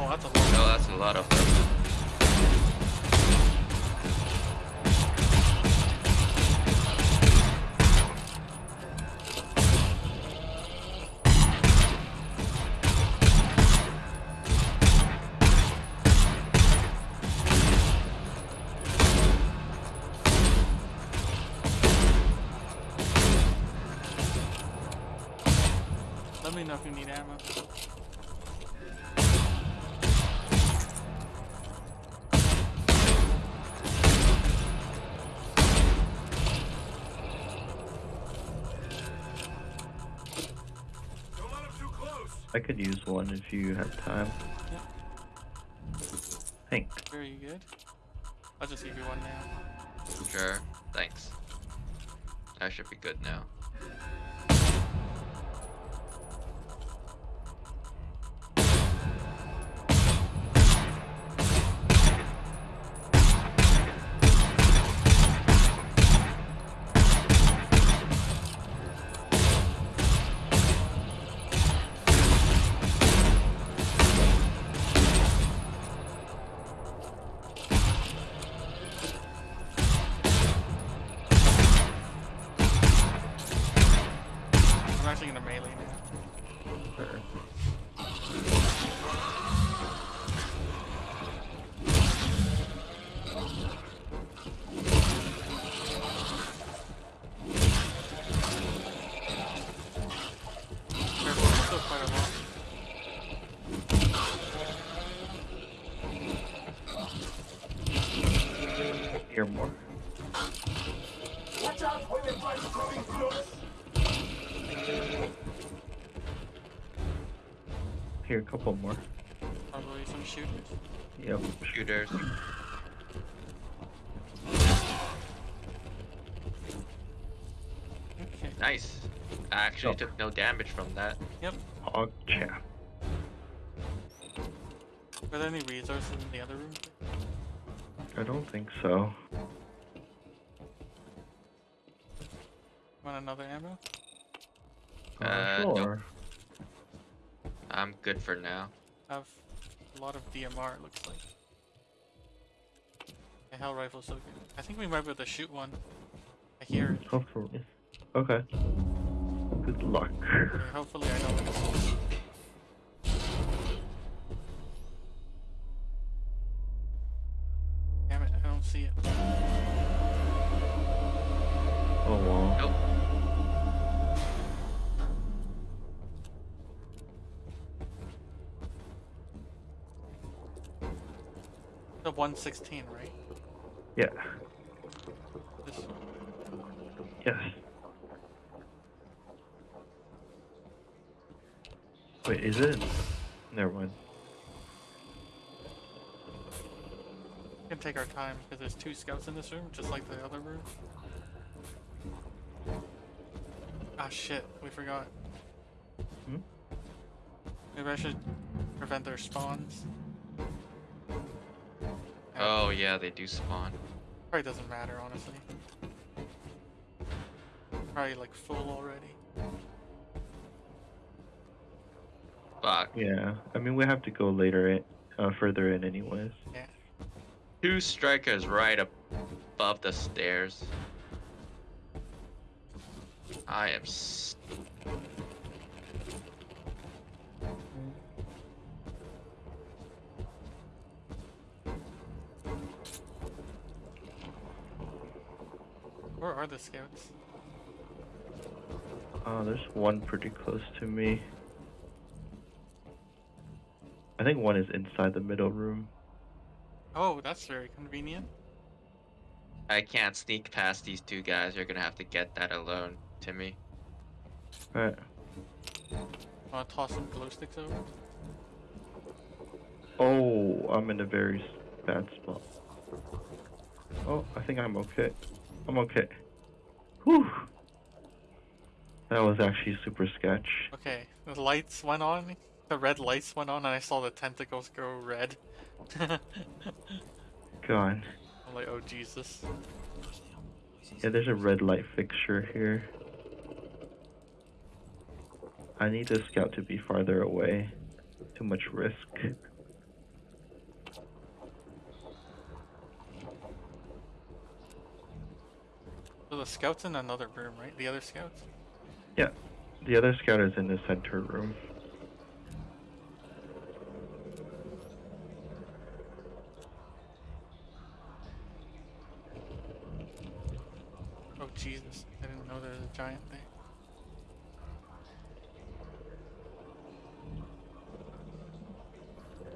Oh, that's a lot. Oh, that's a lot of them. Let me know if you need ammo. Could use one if you have time. Yeah. Thanks. Very good. I'll just give you one now. Sure. Thanks. I should be good now. I actually Oh. took no damage from that. Yep. Hog chap. Are there any resources in the other room? I don't think so. Want another ammo? Uh, Uh, nope. sure. I'm good for now. have a lot of DMR, it looks like. The Hel rifle's so good. I think we might be able to shoot one. I hear it. Hopefully. Okay. Good luck. Okay, hopefully I know what this. Damn it, I don't see it. Oh wow. Nope. The 116, right? Yeah. This Yes. Wait, is it? Never mind. we can take our time because there's two scouts in this room, just like the other room. Ah shit, we forgot. Hmm? Maybe I should prevent their spawns. Oh yeah, they do spawn. Probably doesn't matter, honestly. Probably like full already. Fuck. Yeah. I mean, we have to go later, in, uh, further in, anyways. Yeah. Two strikers right above the stairs. I am. S- Where are the scouts? Oh, there's one pretty close to me. I think one is inside the middle room. Oh, that's very convenient. I can't sneak past these two guys. You're gonna have to get that alone, Timmy. Alright. Wanna toss some glow sticks over? Oh, I'm in a very bad spot. Oh, I think I'm okay. I'm okay. Whew. That was actually super sketch. Okay, the lights went on. The red lights went on, and I saw the tentacles go red. I'm like, oh Jesus. Yeah, there's a red light fixture here. I need the scout to be farther away. Too much risk. So the scouts in another room, right? The other scouts? Yeah, the other scout is in the center room. Oh Jesus, I didn't know there was a giant thing.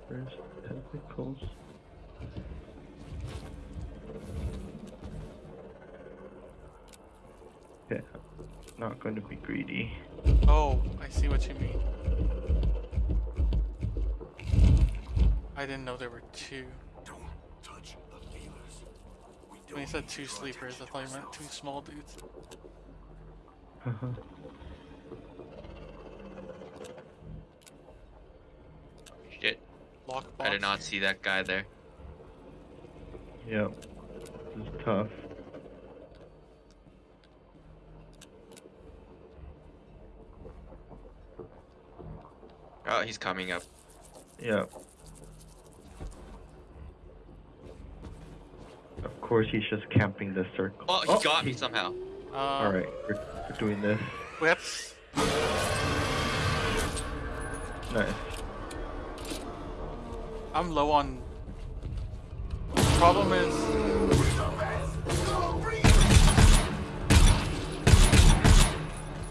Where's tentacles? Yeah, not going to be greedy. Oh, I see what you mean. I didn't know there were two. Don't touch the feelers. We When you said two sleepers, I thought you meant two small dudes. Uh-huh. Shit. Lockbox. I did not see that guy there. Yep. This is tough. Oh, he's coming up. Yep. Of course, he's just camping the circle. Oh, he got me somehow. Uh, Alright, we're, we're doing this. Let's. Nice. I'm low on. Problem is,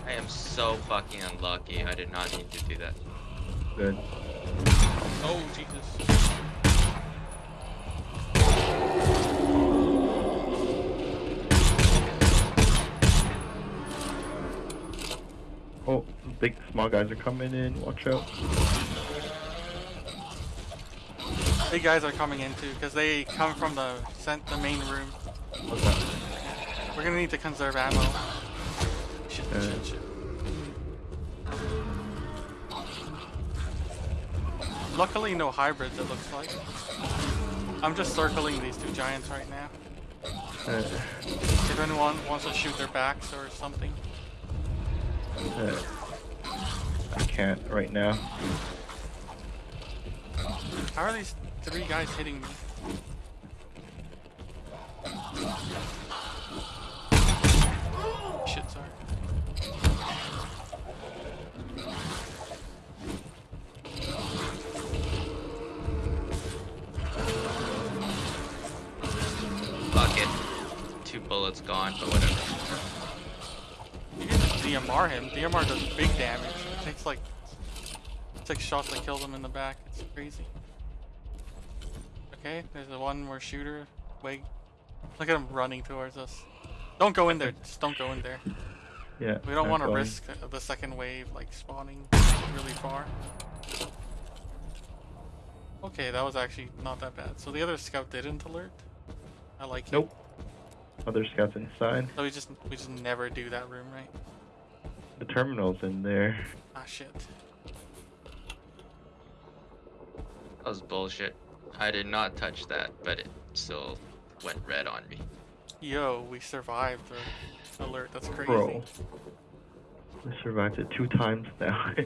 I am so fucking unlucky. I did not need to do that. Good. oh Jesus. Oh, big small guys are coming in. Watch out. Big guys are coming in too, because they come from the cent the main room. Okay. We're gonna need to conserve ammo. Shit, Uh, shit, shit. Luckily, no hybrids. It looks like. I'm just circling these two giants right now. Uh, If anyone wants to shoot their backs or something. uh, can't right now. How are these three guys hitting me? Shit, sorry. Fuck it. Two bullets gone, but whatever. You can just DMR him. DMR does big damage. It takes like six shots to kill them in the back. It's crazy. Okay, there's the one more shooter. Wait. Look at him running towards us. Don't go in there. Just don't go in there. Yeah. We don't want to risk the second wave like spawning really far. Okay, that was actually not that bad. So the other scout didn't alert. I like it. Nope. Other scouts inside. So we just we just never do that room, right? The terminal's in there. Ah shit. That was bullshit. I did not touch that, but it still went red on me. Yo, we survived the alert. That's crazy. Bro. We survived it two times now.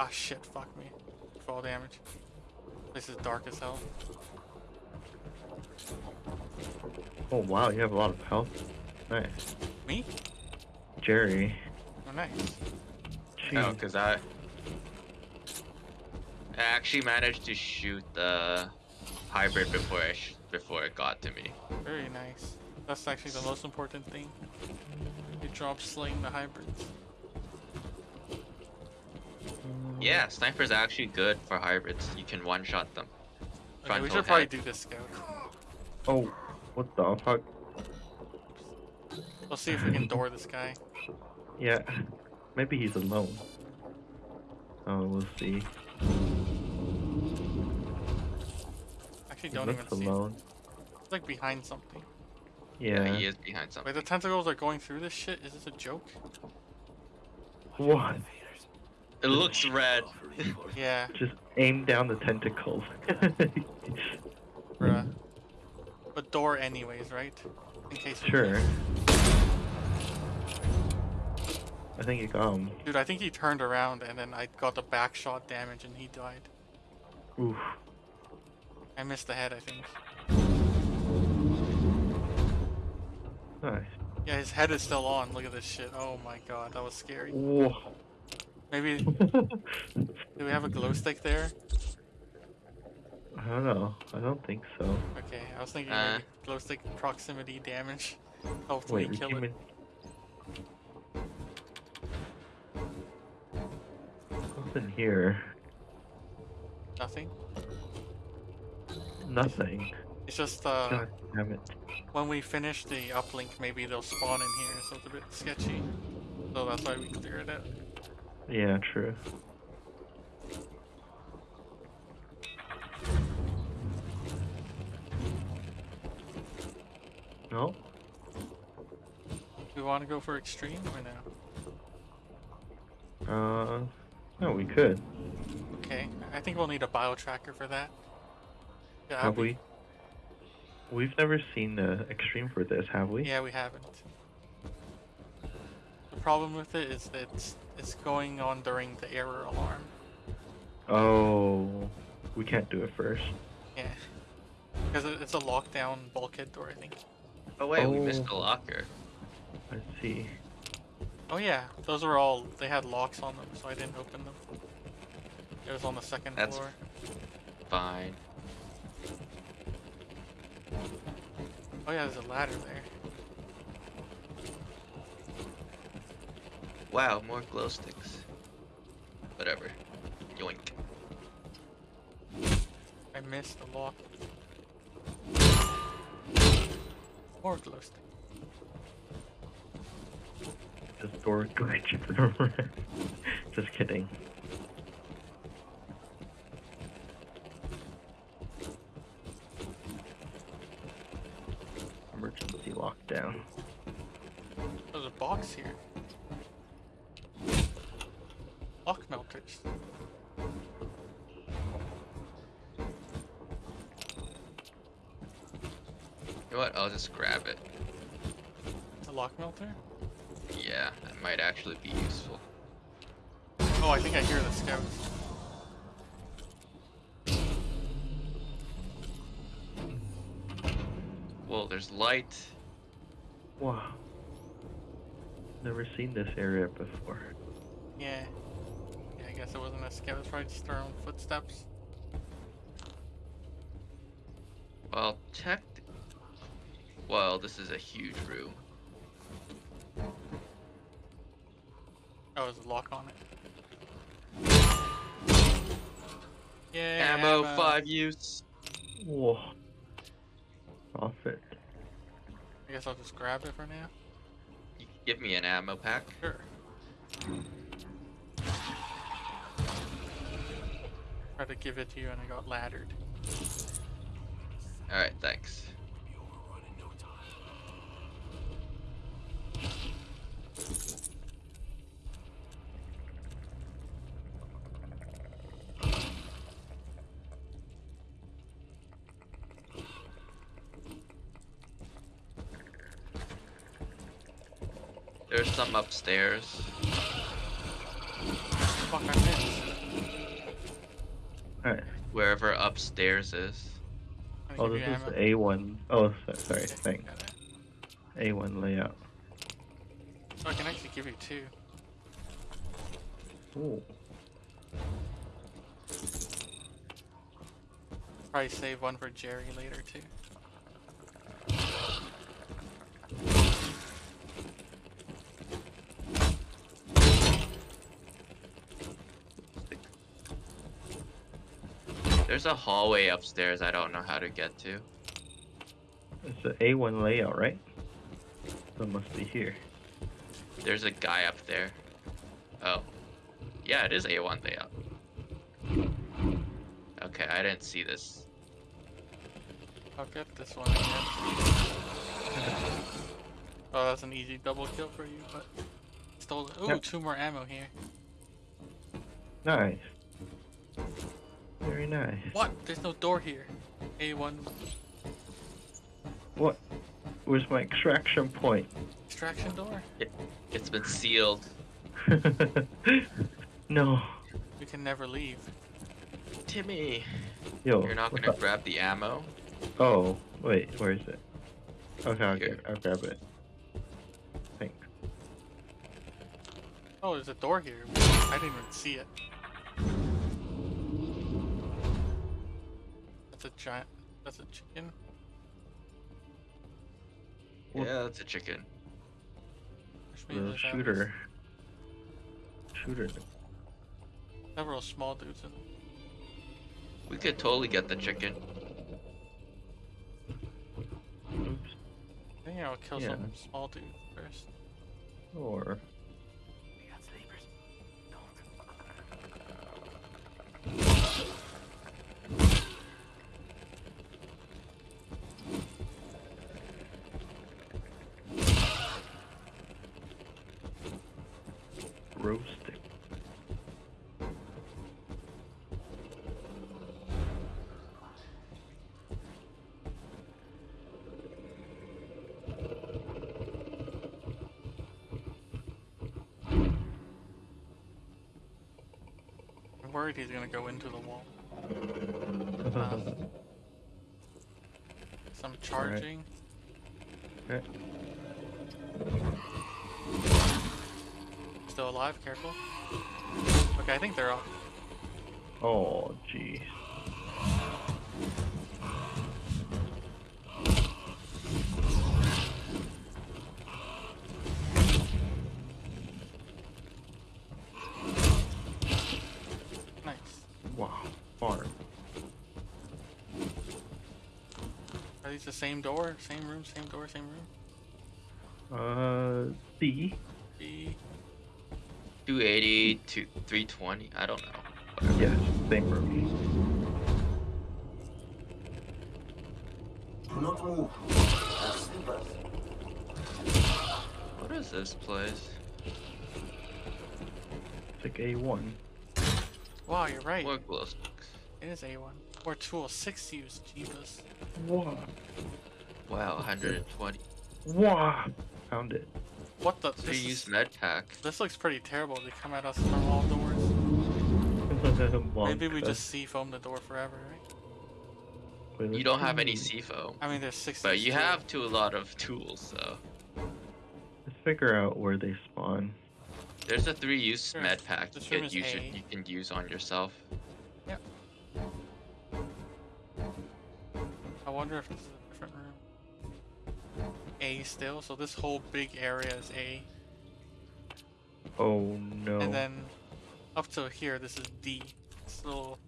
Ah shit, fuck me. Fall damage. This is dark as hell. oh wow, you have a lot of health. Nice. Me? Jerry. Oh nice. No, oh, because I... I actually managed to shoot the hybrid before I sh- before it got to me. Very nice. That's actually the most important thing. You drop slaying the hybrids. Yeah, sniper's actually good for hybrids. You can one-shot them. Okay, we Frontal should probably do this scout. Oh, what the fuck? Let's see if we can door this guy. Yeah. Maybe he's alone. Oh, we'll see. Actually, He don't looks even see. him. alone. He's like behind something. Yeah. he is behind something. Wait, the tentacles are going through this shit? Is this a joke? What? It looks red. Yeah, Just aim down the tentacles. bruh. But door anyways, right? In case we sure. Miss. I think he got him. Dude, I think he turned around and then I got the back shot damage and he died. Oof. I missed the head, I think. Nice. Yeah, his head is still on. Look at this shit. Oh my god, that was scary. Whoa. Maybe, do we have a glow stick there? I don't know. I don't think so. Okay, I was thinking Uh. maybe glow stick proximity damage. Hopefully Wait, we kill came it. In here? Nothing. Nothing. It's just uh, God damn it. when we finish the uplink, maybe they'll spawn in here, so it's a bit sketchy. So that's why we clear it out. Yeah, true. No? Do we want to go for extreme or no? Uh, no, we could. Okay, I think we'll need a bio tracker for that. Yeah, Have we- we? We've never seen the extreme for this, have we? Yeah, we haven't. The problem with it is that it's, it's going on during the error alarm. Oh, we can't do it first. Yeah. Because it's a lockdown bulkhead door, I think. Oh wait, we missed Oh. the locker. I see. Oh yeah, those were all, they had locks on them, so I didn't open them. It was on the second That's- floor. Fine. Oh yeah, there's a ladder there. Wow, more glow sticks. Whatever. Yoink. I missed the lock. More glow stick. This door glitch. Just kidding. Emergency lockdown. There's a box here. Lock melters. You know what? I'll just grab it. The lock melter? Yeah, that might actually be useful. Oh, I think I hear the scouts. Whoa, there's light. Wow. Never seen this area before. Yeah. Yeah, I guess it wasn't a scout. It's probably just their own footsteps. Well, check. Well, this is a huge room. Oh, there's a lock on it. Yeah. Ammo, five use. Whoa. Profit. I guess I'll just grab it for now. You can give me an ammo pack. Sure. Tried to give it to you and I got laddered. Alright, thanks. There's some upstairs. Fuck, I missed. Alright. Wherever upstairs is. Oh, this is. A1. Oh, sorry. Okay, Thanks. A1 layout. Oh, I can actually give you two. Ooh. Probably save one for Jerry later too. There's a hallway upstairs I don't know how to get to. It's an A1 layout, right? So it must be here. There's a guy up there. Oh. Yeah, it is A1 layout. Okay, I didn't see this. I'll get this one. I guess. oh, that's an easy double kill for you, but stole it. Ooh, Yep. two more ammo here. Nice. Very nice. What? There's no door here. A1 What? Where's my extraction point? extraction door? It's been sealed. no. We can never leave. Timmy, Yo. you're not gonna up? grab the ammo? Oh, wait. Where is it? Okay, I'll, Here. get, I'll grab it. Thanks. Oh, there's a door here. I didn't even see it. Giant. That's a chicken. Yeah, that's a chicken. Which The means there's at shooter. Shooter. least Several small dudes in We could totally get the chicken. Oops. I think I'll kill Yeah. some small dudes first. Or. Worried he's gonna go into the wall. Uh, some charging. Okay. Still alive, careful. Okay, I think they're off. Oh, jeez. Nice. Wow. Farm. Are these the same door? Same room, same door, same room? Uh, B. B. 280 to 320. I don't know. Yeah, same room. Do not move. Have sleepers. What is this place? It's like A1. Wow, you're right. More glow sticks. It is A1. Or tool 6 use, Jesus. What? Wow, 120. Wow, found it. What the? Three This, use is, med pack. this looks pretty terrible. They come at us from all doors. Maybe we just C-foam the door forever, right? You don't have any see. CFO. I mean, there's six. But you have to a lot of tools, so. Let's figure out where they spawn. There's a three use Sure. med pack This you room can, use you can use on yourself. Yep. I wonder if this is a different room. A still, so this whole big area is A, Oh no. and then up to here, this is D. This little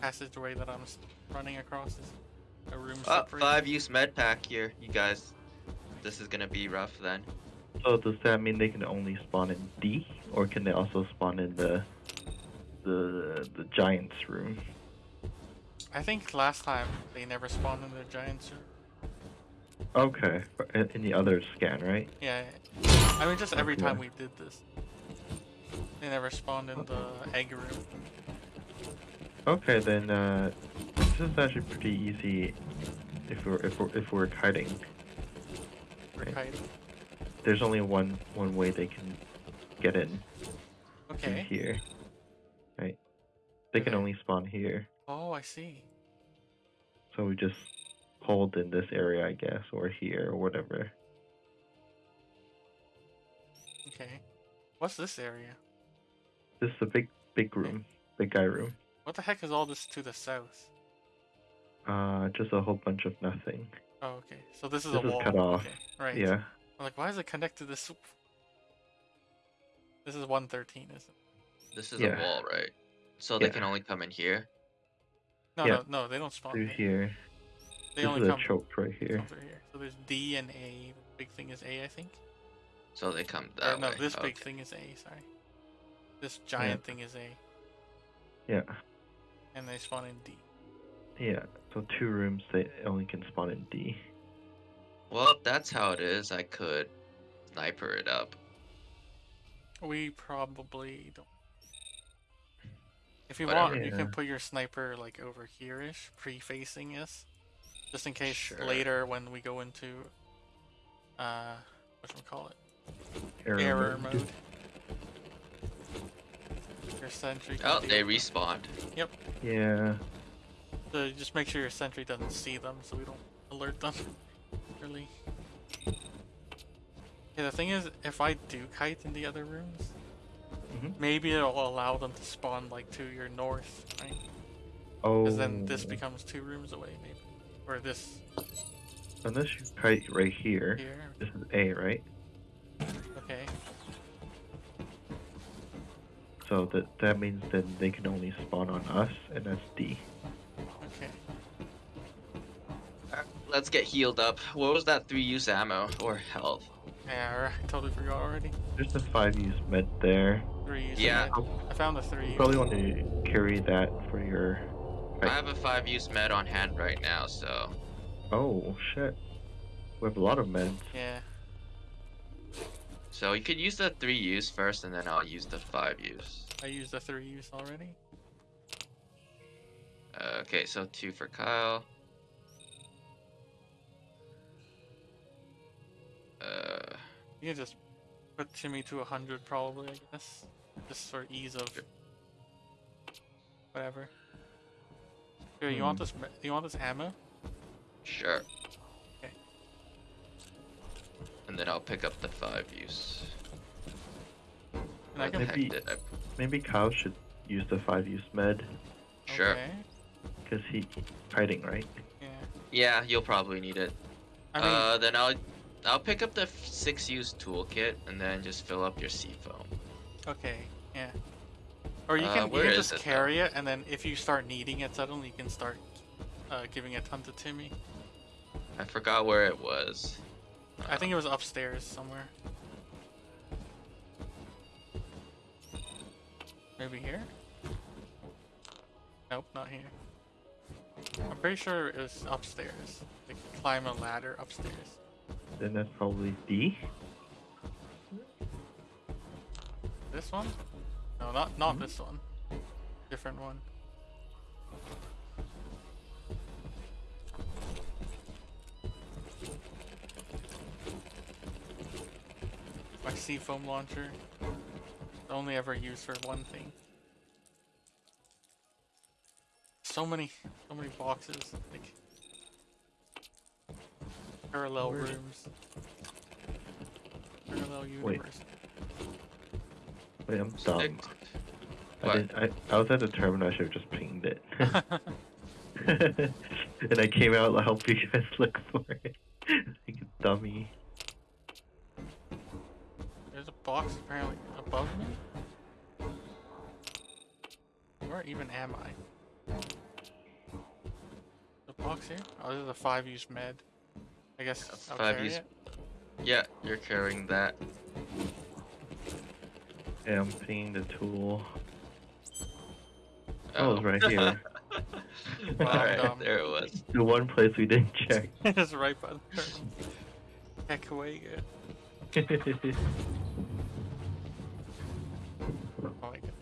passageway that I'm running across is a room Oh, separated. five use med pack here, you guys. This is gonna be rough then. So does that mean they can only spawn in D, or can they also spawn in the the the giants room? I think last time they never spawned in the giants room. Okay, in, the other scan, right? Yeah, I mean just every time we did this, they never spawned in the egg room. Okay, then uh, this is actually pretty easy if we're if we're if we're kiting. for Okay. kiting. There's only one one way they can get in, in Okay. here, right? They can only spawn here, Oh, I see. so we just hold in this area, I guess, or here or whatever. Okay. What's this area? This is a big big room, big guy room. What the heck is all this to the south? Uh, just a whole bunch of nothing. Oh, okay. So this is This a is wall. cut off. Okay. Right. Yeah. I'm like, why is it connected to this? This is 113, isn't it? This is Yeah. a wall, right? So they can only come in here. No, Yeah. no, no, they don't spawn. Through there. here. They only come, choke right here. come here. So there's D and A. Big thing is A, I think. So they come Or no, way. this big thing is A. Sorry. This giant thing is A, Yeah. and they spawn in D. Yeah. So two rooms they only can spawn in D. Well, if that's how it is, I could sniper it up. We probably don't. If you Whatever. want, you Yeah. can put your sniper like over here-ish, pre-facing us, just in case Sure. later when we go into uh, what should we call it, Error, error mode. Your sentry. Oh, they with respawned. Yep. Yeah. So just make sure your sentry doesn't see them, so we don't alert them. Really. Yeah, the thing is, if I do kite in the other rooms, Mhm. maybe it'll allow them to spawn like to your north, right? Oh. Because then this becomes two rooms away, maybe. Or this Unless you kite right here. here. This is A, right? Okay. So that that means then they can only spawn on us, and that's D. Okay. Alright, Let's get healed up. What was that three use ammo or health? Yeah, I totally forgot already. There's a five use med there. Three-use. Yeah. I found the three. You probably want to carry that for your. I have a five use med on hand right now, so Oh shit. We have a lot of meds. Yeah. so you could use the three use first, and then I'll use the five use. I used the three use already. Uh, okay, so two for Kyle. Uh, You can just put Timmy to a hundred probably, I guess. Just for ease of whatever. Here, you want Hmm. this? You want this ammo? sure. Okay. And then I'll pick up the five use. And I can. the heck Maybe- I- Maybe Kyle should use the five use med Sure. Okay. because he hiding right. Yeah. Yeah, you'll probably need it. I mean, uh, then I'll I'll pick up the six use toolkit and then just fill up your C-foam. okay. Yeah. Or you uh, can you can just it, though? carry it, and then if you start needing it suddenly, you can start uh, giving a ton to Timmy. I forgot where it was. I think it was upstairs somewhere. Maybe here? Nope, not here. I'm pretty sure it was upstairs. Like climb a ladder upstairs. Then that's probably D. This one? No, not not mm -hmm. this one. Different one. My C-foam launcher. Only ever used for one thing. So many, so many boxes. Like parallel Where? rooms. Parallel universe. Wait. I'm dumb. I, What? did, I, I was at the terminal, I should have just pinged it. and I came out to help you guys look for it. like a dummy. There's a box apparently above me. Where even am I? The box here? Oh, this is a five use med. I guess A I'll five use. it. Yeah, you're carrying that. Yeah, I'm pinging the tool. Oh, it's right here. Wow, Alright, dumb. there it was. the one place we didn't check. it's right by the terminal. Heck away, good. Oh my god.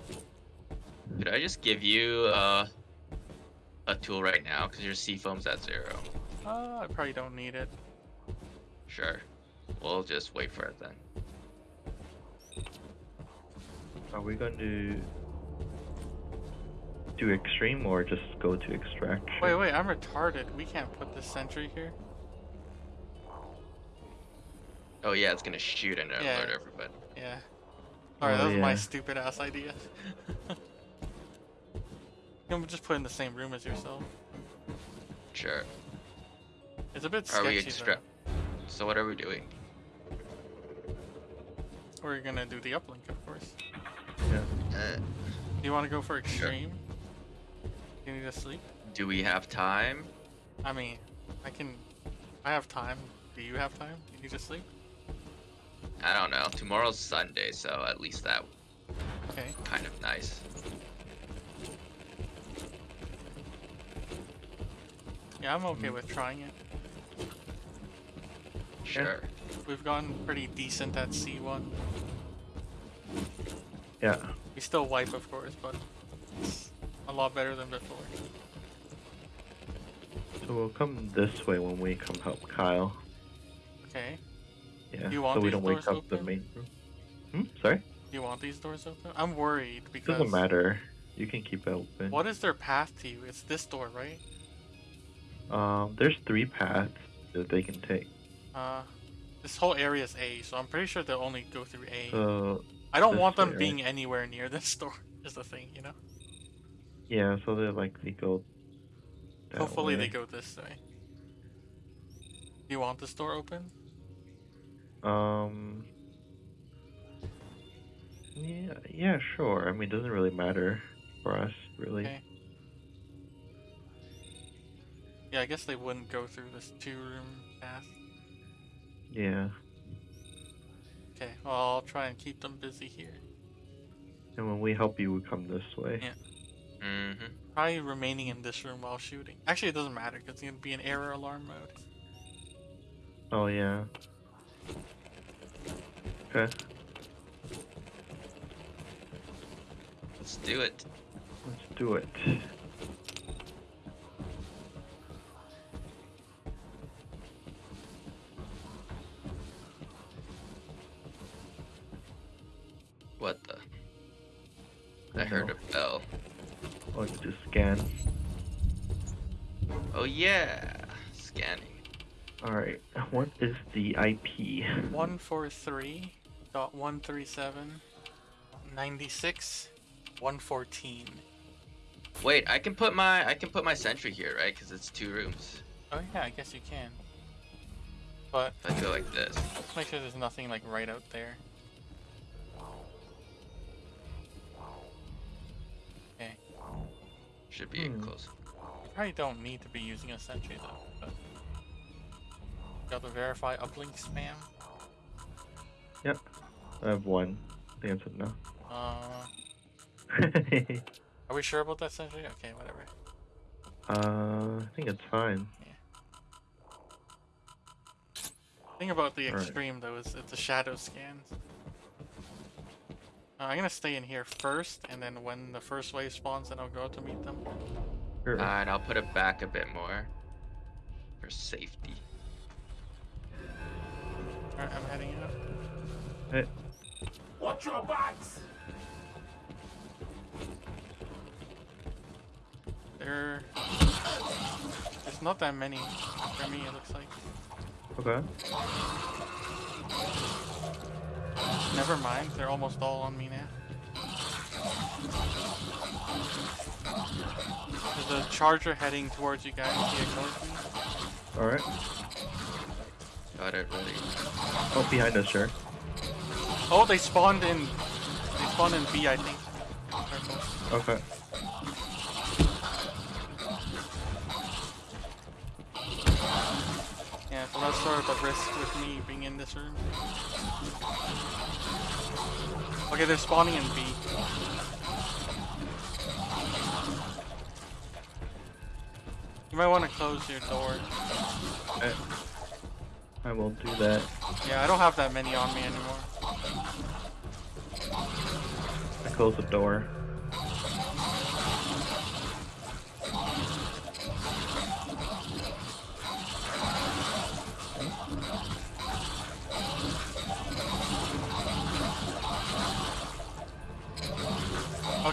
Could I just give you uh, a tool right now? Because your C-foam's at zero. Uh, I probably don't need it. Sure. We'll just wait for it then. Are we going to do extreme or just go to extraction? Wait, wait, I'm retarded. We can't put this sentry here. Oh yeah, it's gonna shoot and Yeah. alert everybody. Yeah. Sorry, oh, that Oh, was my stupid ass idea. you can just put in the same room as yourself. Sure. It's a bit Are we sketchy extra? So what are we doing? We're gonna do the uplink, of course. Yeah. Uh, Do you want to go for extreme? You need to sleep? do we have time? I mean, I can. I have time. Do you have time? You need to sleep? I don't know. Tomorrow's Sunday, so at least that Okay. kind of nice. Yeah, I'm okay Mm. with trying it. Sure. We've gotten pretty decent at C1. Yeah. We still wipe, of course, but it's a lot better than before. So we'll come this way when we come help Kyle. Okay. Yeah. You want so we don't wake up the main room. Hmm? Sorry? Do you want these doors open? I'm worried because. Doesn't matter. You can keep it open. What is their path to you? It's this door, right? Um, there's three paths that they can take. Uh, this whole area is A, so I'm pretty sure they'll only go through A. So I don't want them way, right? being anywhere near this store. Is the thing, you know? yeah, so they like they go. Hopefully they go this way. Do you want this store open? Um. Yeah, yeah, sure. I mean, it doesn't really matter for us, really. Okay. Yeah, I guess they wouldn't go through this two-room path. Yeah. Okay, well I'll try and keep them busy here. And when we help you, we come this way. Yeah. Mm-hmm. Probably remaining in this room while shooting. Actually, it doesn't matter because it's gonna be an error alarm mode. Oh yeah. Okay. Let's do it. Let's do it. I heard a bell. Oh, let's just scan. Oh yeah, scanning. All right. What is the IP? One four three dot one three seven ninety six one fourteen. Wait, I can put my I can put my sentry here, right? Because it's two rooms. Oh yeah, I guess you can. But If I go like this. let's make sure there's nothing like right out there. Should be Hmm. close. You probably don't need to be using a sentry though. But got the verify uplink spam. Yep, I have one. I think that's enough. Uh, are we sure about that sentry? Okay, whatever. uh, I think it's fine. Yeah. thing about the Alright. extreme though is it's a shadow scans. Uh, I'm gonna stay in here first, and then when the first wave spawns, then I'll go out to meet them. Sure. Alright, I'll put it back a bit more for safety. Alright, I'm heading out. Hey, Watch your backs! There. There's not that many for me. It looks like. Okay. Never mind. They're almost all on me now. There's a charger heading towards you guys. He ignores me. All right. Got it ready. Oh, behind us, sure. Oh, they spawned in. They spawned in B, I think. Okay. That's sort of the risk with me being in this room. Okay, they're spawning in B. You might want to close your door. Eh, I, I will do that. Yeah, I don't have that many on me anymore. I close the door.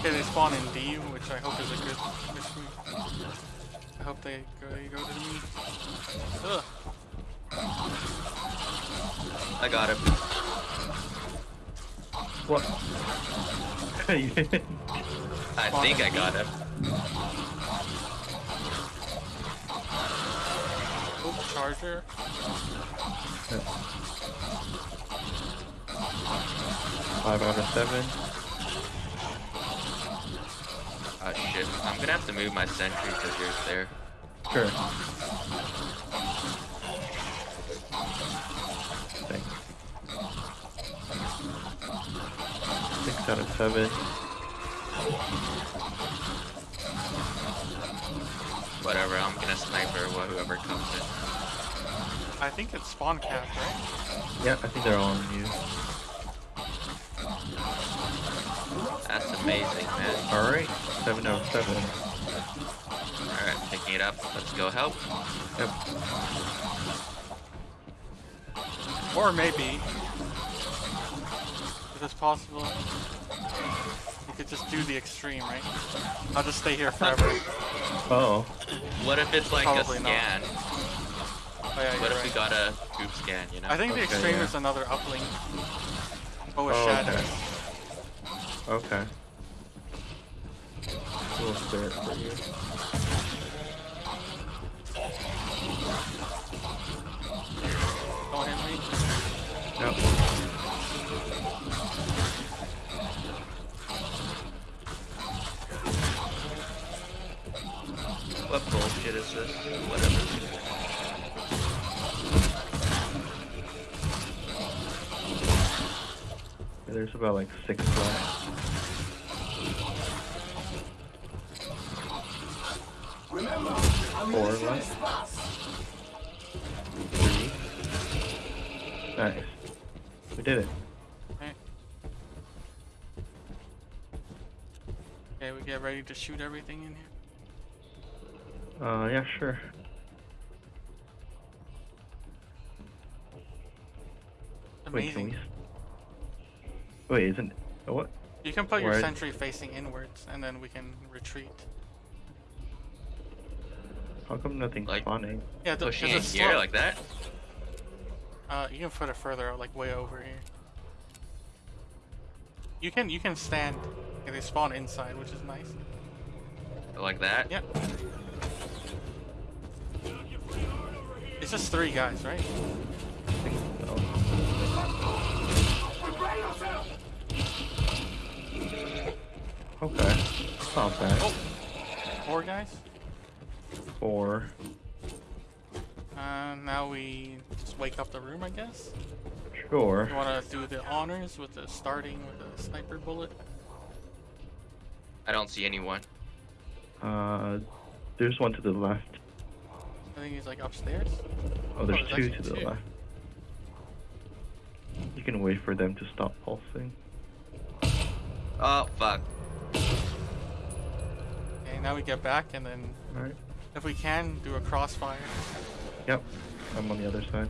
Okay, they spawn in D, which I hope is a good mission. I hope they go, they go to me. Ugh. I got him. What? You- I think I got him. Oh, charger. Five out of seven. Ah shit. I'm gonna have to move my sentry because yours there. Sure. Thanks. Six out of seven. Whatever, I'm gonna sniper wh- whoever comes in. I think it's spawn capped, right? Yeah, I think they're all on you. That's amazing, man. Alright, seven out of seven. Alright, picking it up. Let's go help. Yep. Or maybe, if it's possible, you could just do the extreme, right? I'll just stay here forever. Oh, What if it's like Probably a not. scan? Oh, yeah, What you're if we got a group scan, you know? I think the extreme yeah. is another uplink. But with Oh, oh shadows. okay. Okay. We'll spare it for you. Don't hit me. Yep. What bullshit is this? Whatever. There's about like six left. Remember, Four left. Three. Nice. We did it. Okay. Okay, we get ready to shoot everything in here. Uh, yeah, sure. Wait, Amazing. we? S- Wait, isn't oh, what? You can put your sentry facing inwards, and then we can retreat. How come nothing's Like- spawning? Yeah, the, Pushing because in it's here like that? Uh, you can put it further, out, like way over here. You can you can stand. Okay, they spawn inside, which is nice. Like that? Yep. It's just three guys, right? I think so. Prepare yourself. Okay. It's not bad. Oh, four guys. Four. Uh, now we just wake up the room, I guess. Sure. You want to do the honors with the starting with a sniper bullet? I don't see anyone. Uh, there's one to the left. I think he's like upstairs. Oh, there's there's two to the two. left. You can wait for them to stop pulsing. Oh, fuck. Now we get back and then if we can, do a crossfire. Yep, I'm on the other side.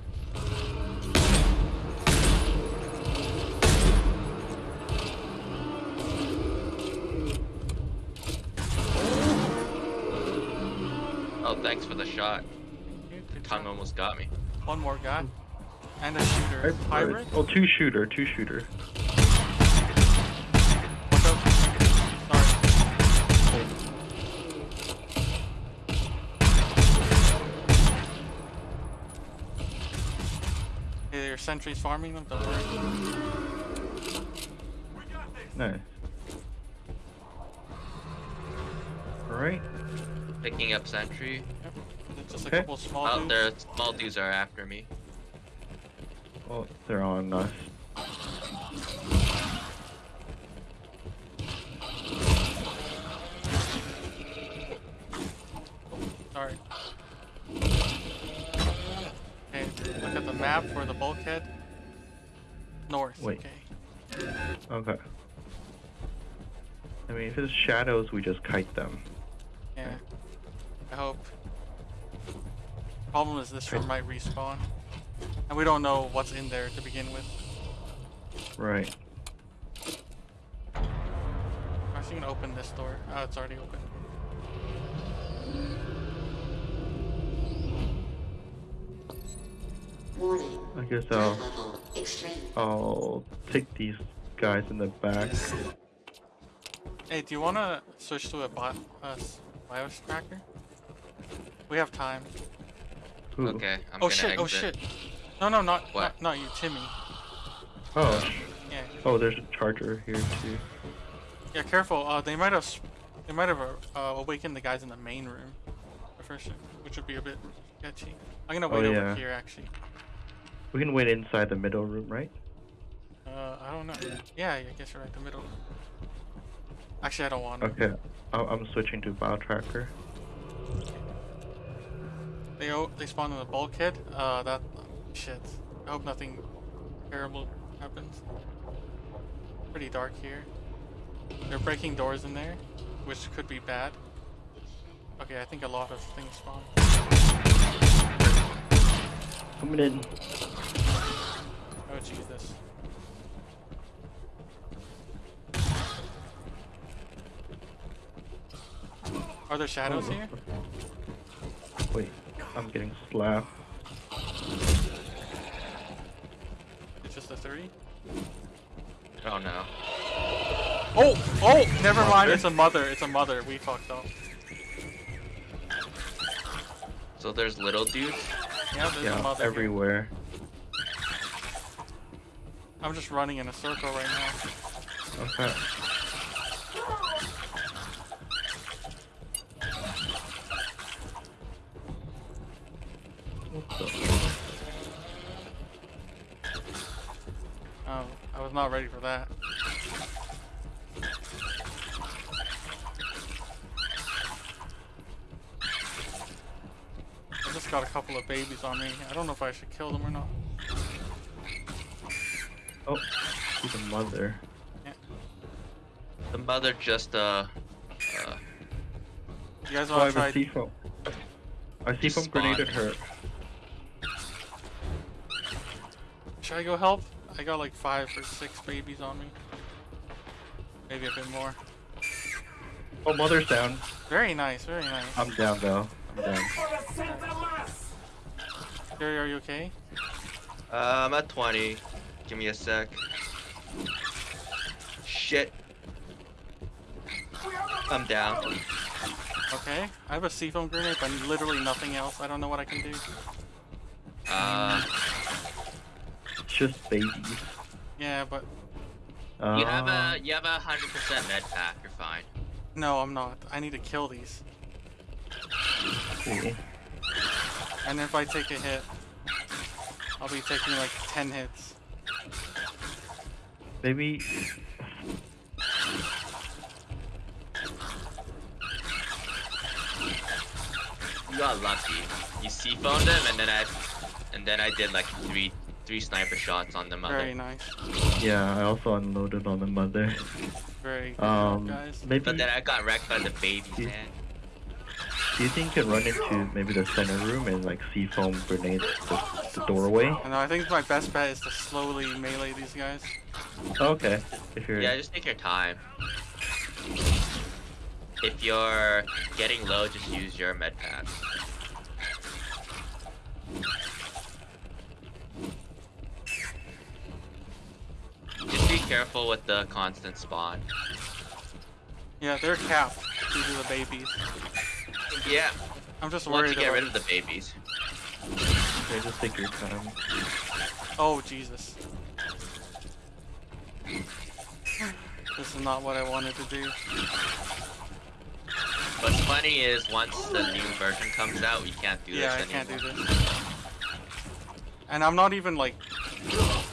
Oh, thanks for the shot. The tongue almost got me. One more guy. And a shooter. Hybrid? Oh, two shooter, two shooter. Sentries farming them? Don't worry. Nice. Alright. Picking up sentry. Yep. There's Just a couple small Oh, dudes. their small dudes are after me. Oh, they're on us. Sorry. Okay, look at the map for the bulkhead. North. Wait. Okay. Okay. I mean, if it's shadows, we just kite them. Yeah. I hope. Problem is this room might respawn. And we don't know what's in there to begin with. Right. I'm actually gonna open this door. Oh, it's already open. Warning. I guess I'll. I'll take these guys in the back. Hey, do you wanna switch to a bot uh, bio tracker? We have time. Ooh. Okay, I'm oh shit! exit. Oh shit! No, no, not What? not, not you, Timmy. Oh. Yeah, Oh, there's a charger here too. yeah. Careful. Uh, they might have they might have uh, awakened the guys in the main room, the first, which would be a bit sketchy. I'm gonna Oh, wait over here actually. We can wait inside the middle room, right? Uh, I don't know. Yeah, I guess you're right. The middle. Actually, I don't want to. Okay. I'm switching to Bio Tracker. They o- they spawn in the bulkhead. Uh, that shit. I hope nothing terrible happens. Pretty dark here. They're breaking doors in there, which could be bad. Okay, I think a lot of things spawn. Coming in. Oh Jesus. Are there shadows Oh. here? Wait, I'm getting slapped. It's just a three. Oh no. Oh, oh, never mind. It's a mother. It's a mother. We fucked up. So there's little dudes. Yeah, there's a Yeah, mother. here. everywhere. I'm just running in a circle right now. Okay. Oh, I was not ready for that. I just got a couple of babies on me. I don't know if I should kill them or not. Oh, she's a mother. The mother just uh, uh You guys Oh, I want have to a try? C-foam. I Just C-foam grenaded her. Should I go help? I got like five or six babies on me. Maybe a bit more. Oh, mother's down. Very nice, very nice. I'm down though. I'm down. For the center mass! Jerry, are you okay? uh, I'm at 20. Give me a sec. Shit. I'm down. Okay. I have a C-foam grenade, but literally nothing else. I don't know what I can do. Uh, It's just babies. Yeah, but Uh, you have a you have a hundred percent med pack. You're fine. no, I'm not. I need to kill these. See. And if I take a hit, I'll be taking like 10 hits. Maybe. You got lucky. You C-foamed them, and then I, and then I did like three three sniper shots on the mother. Very nice. Yeah, I also unloaded on the mother. Very good, Um, guys. maybe. But then I got wrecked by the baby man. Do you think you can run into maybe the center room and like C-foam grenade the, the doorway? No, I think my best bet is to slowly melee these guys. Okay. If you're. Yeah, just take your time. if you're getting low, just use your med pack. Just be careful with the constant spawn. Yeah, they're capped due to the babies. Yeah, I'm just once worried you get about- rid of the babies. Okay, just take your time. Oh, Jesus. This is not what I wanted to do. What's funny is once the new version comes out, we can't do this. anymore. Yeah, I can't do this. And I'm not even like,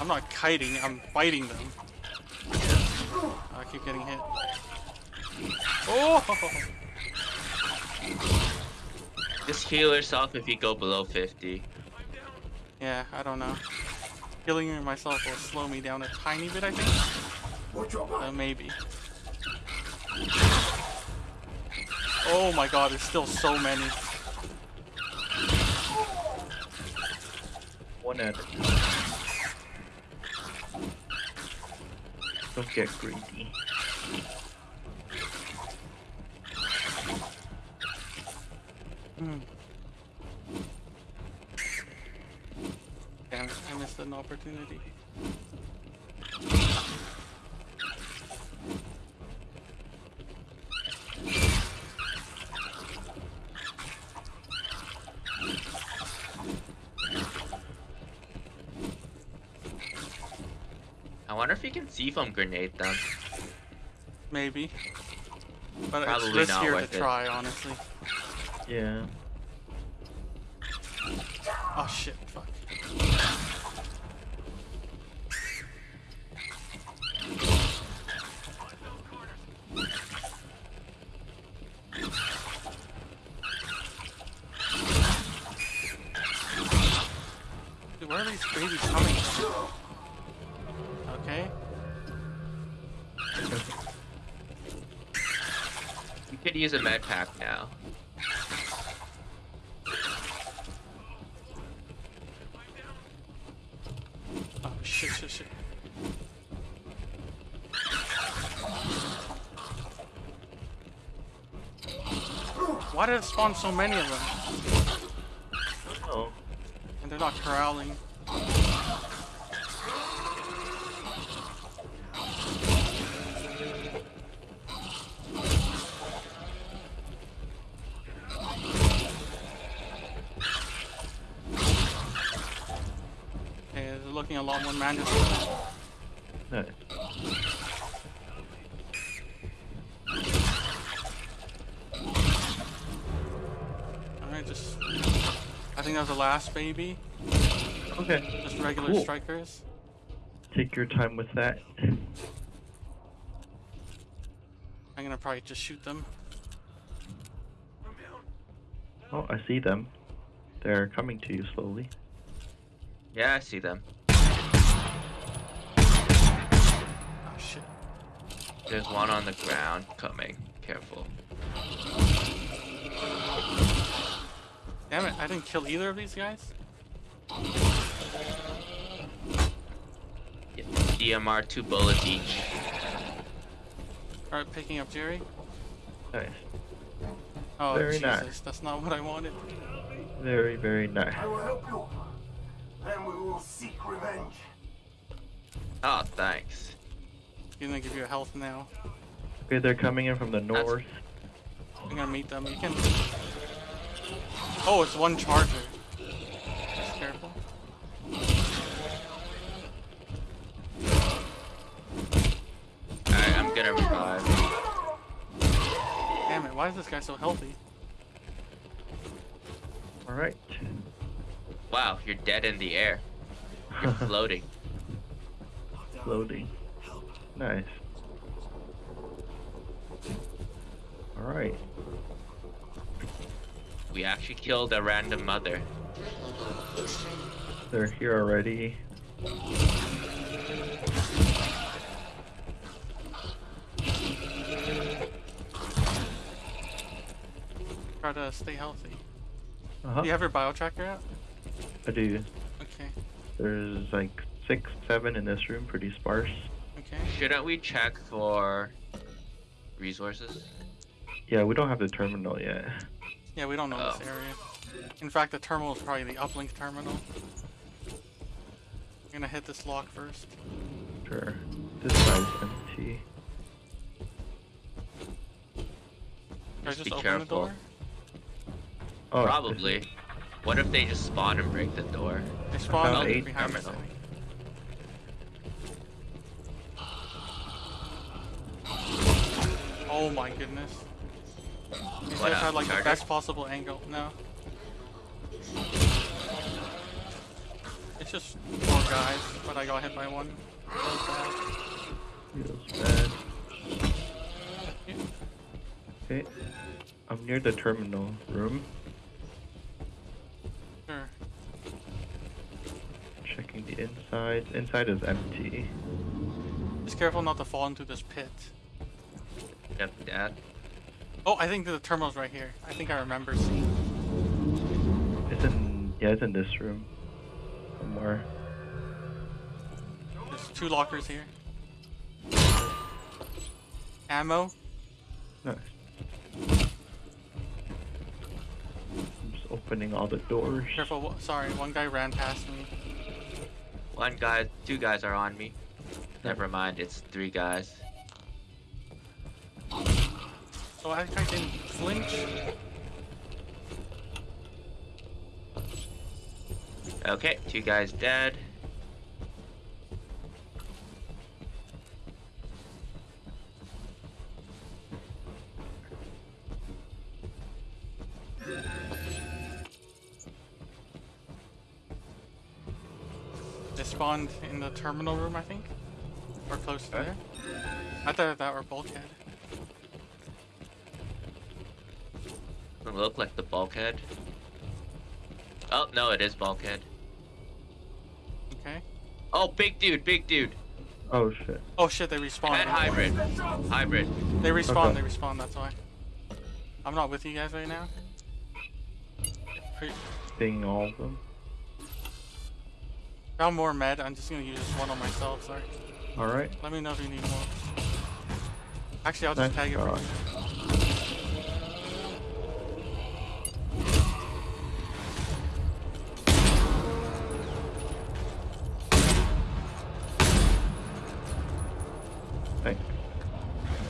I'm not kiting, I'm fighting them. I keep getting hit. Oh! Just heal yourself if you go below 50. Yeah, I don't know. Killing myself will slow me down a tiny bit, I think. Watch your back. Uh, maybe. Oh my god, there's still so many. One at a. Don't get greedy. Hmm. Damn I missed an opportunity. I wonder if you can C-foam grenade them. Maybe. But Probably it's riskier to it. try, honestly. Yeah. Oh shit, fuck. Dude, where are these babies coming from? Okay. You could use a med pack now. Shit, shit, shit. Why did it spawn so many of them? Oh. And they're not corralling. Okay, they're looking a lot more manageable. Alright, just. I think that was the last baby. Okay. Just regular Cool. strikers. Take your time with that. I'm gonna probably just shoot them. Oh, I see them. They're coming to you slowly. Yeah, I see them. Oh shit. There's one on the ground coming. Careful. Damn it, I didn't kill either of these guys? DMR, two bullets each. Alright, picking up Jerry. Oh, nice. Oh, Very Jesus, nice. that's not what I wanted. Very, very nice. I will help you. Then we will seek revenge. Oh, thanks. I'm gonna give you a health now. Okay, they're coming in from the north. I'm gonna meet them. You can. Oh, it's one charger. Just careful. Alright, I'm gonna revive. Damn it, why is this guy so healthy? Alright. Wow, you're dead in the air. You're floating. Loading. Nice. Alright. We actually killed a random mother. They're here already. Try to stay healthy. Uh-huh. Do you have your bio tracker out? I do. Okay, There's like six, seven in this room, pretty sparse. Okay. Shouldn't we check for resources? Yeah, we don't have the terminal yet. Yeah, we don't know this Oh. area. In fact, the terminal is probably the uplink terminal. I'm gonna hit this lock first. Sure. This side's empty. Should I Just just be open careful. the door? Oh, Probably. What if they just spawn and break the door? They spawned found out eight behind us. I terminal. think. Oh my goodness. These What, uh, had like the best possible angle. No. It's just four guys, but I got hit by one. Feels bad. Bad. Okay. I'm near the terminal room. Sure. Checking the inside. Inside is empty. Just careful not to fall into this pit. Yep, Dad. Oh, I think the terminal's right here. I think I remember seeing. It's in yeah, it's in this room. Somewhere. There's two lockers here. Ammo. Nice. I'm just opening all the doors. Careful. Sorry, one guy ran past me. One guy, two guys are on me. Never mind, it's three guys. So I, I didn't flinch. Okay, two guys dead. They spawned in the terminal room, I think. Or close to Okay. there. I thought that were bulkhead. Doesn't look like the bulkhead. Oh, no, it is bulkhead. Okay. Oh, big dude, big dude. Oh shit. Oh shit, they respawned. And hybrid. Hybrid. They respawn, Okay. they respawn, that's why. I'm not with you guys right now. Are you- all of them. Found more med, I'm just gonna use one on myself, sorry. Alright. Let me know if you need more. Actually, I'll just Nice tag it for you. Thanks.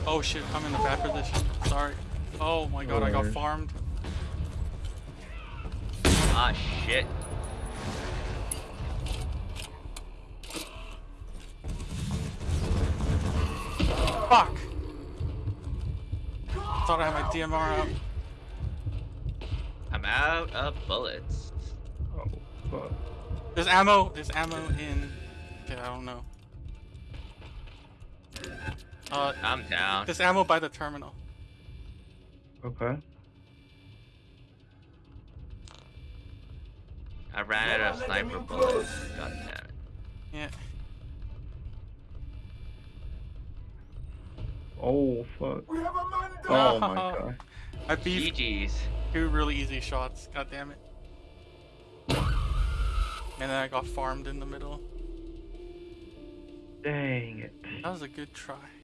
Oh shit, I'm in the bad position. Sorry. Oh my god, I got farmed. Ah, shit. Fuck! Thought I had my DMR up. I'm out of bullets. Oh fuck. There's ammo. There's ammo in. Okay, I don't know. Uh, I'm down. there's ammo by the terminal. Okay. I ran out of sniper bullets. God damn it. Yeah. Oh fuck. We have a man Oh my god. I beat GG's. two really easy shots. God damn it. And then I got farmed in the middle. Dang it. That was a good try.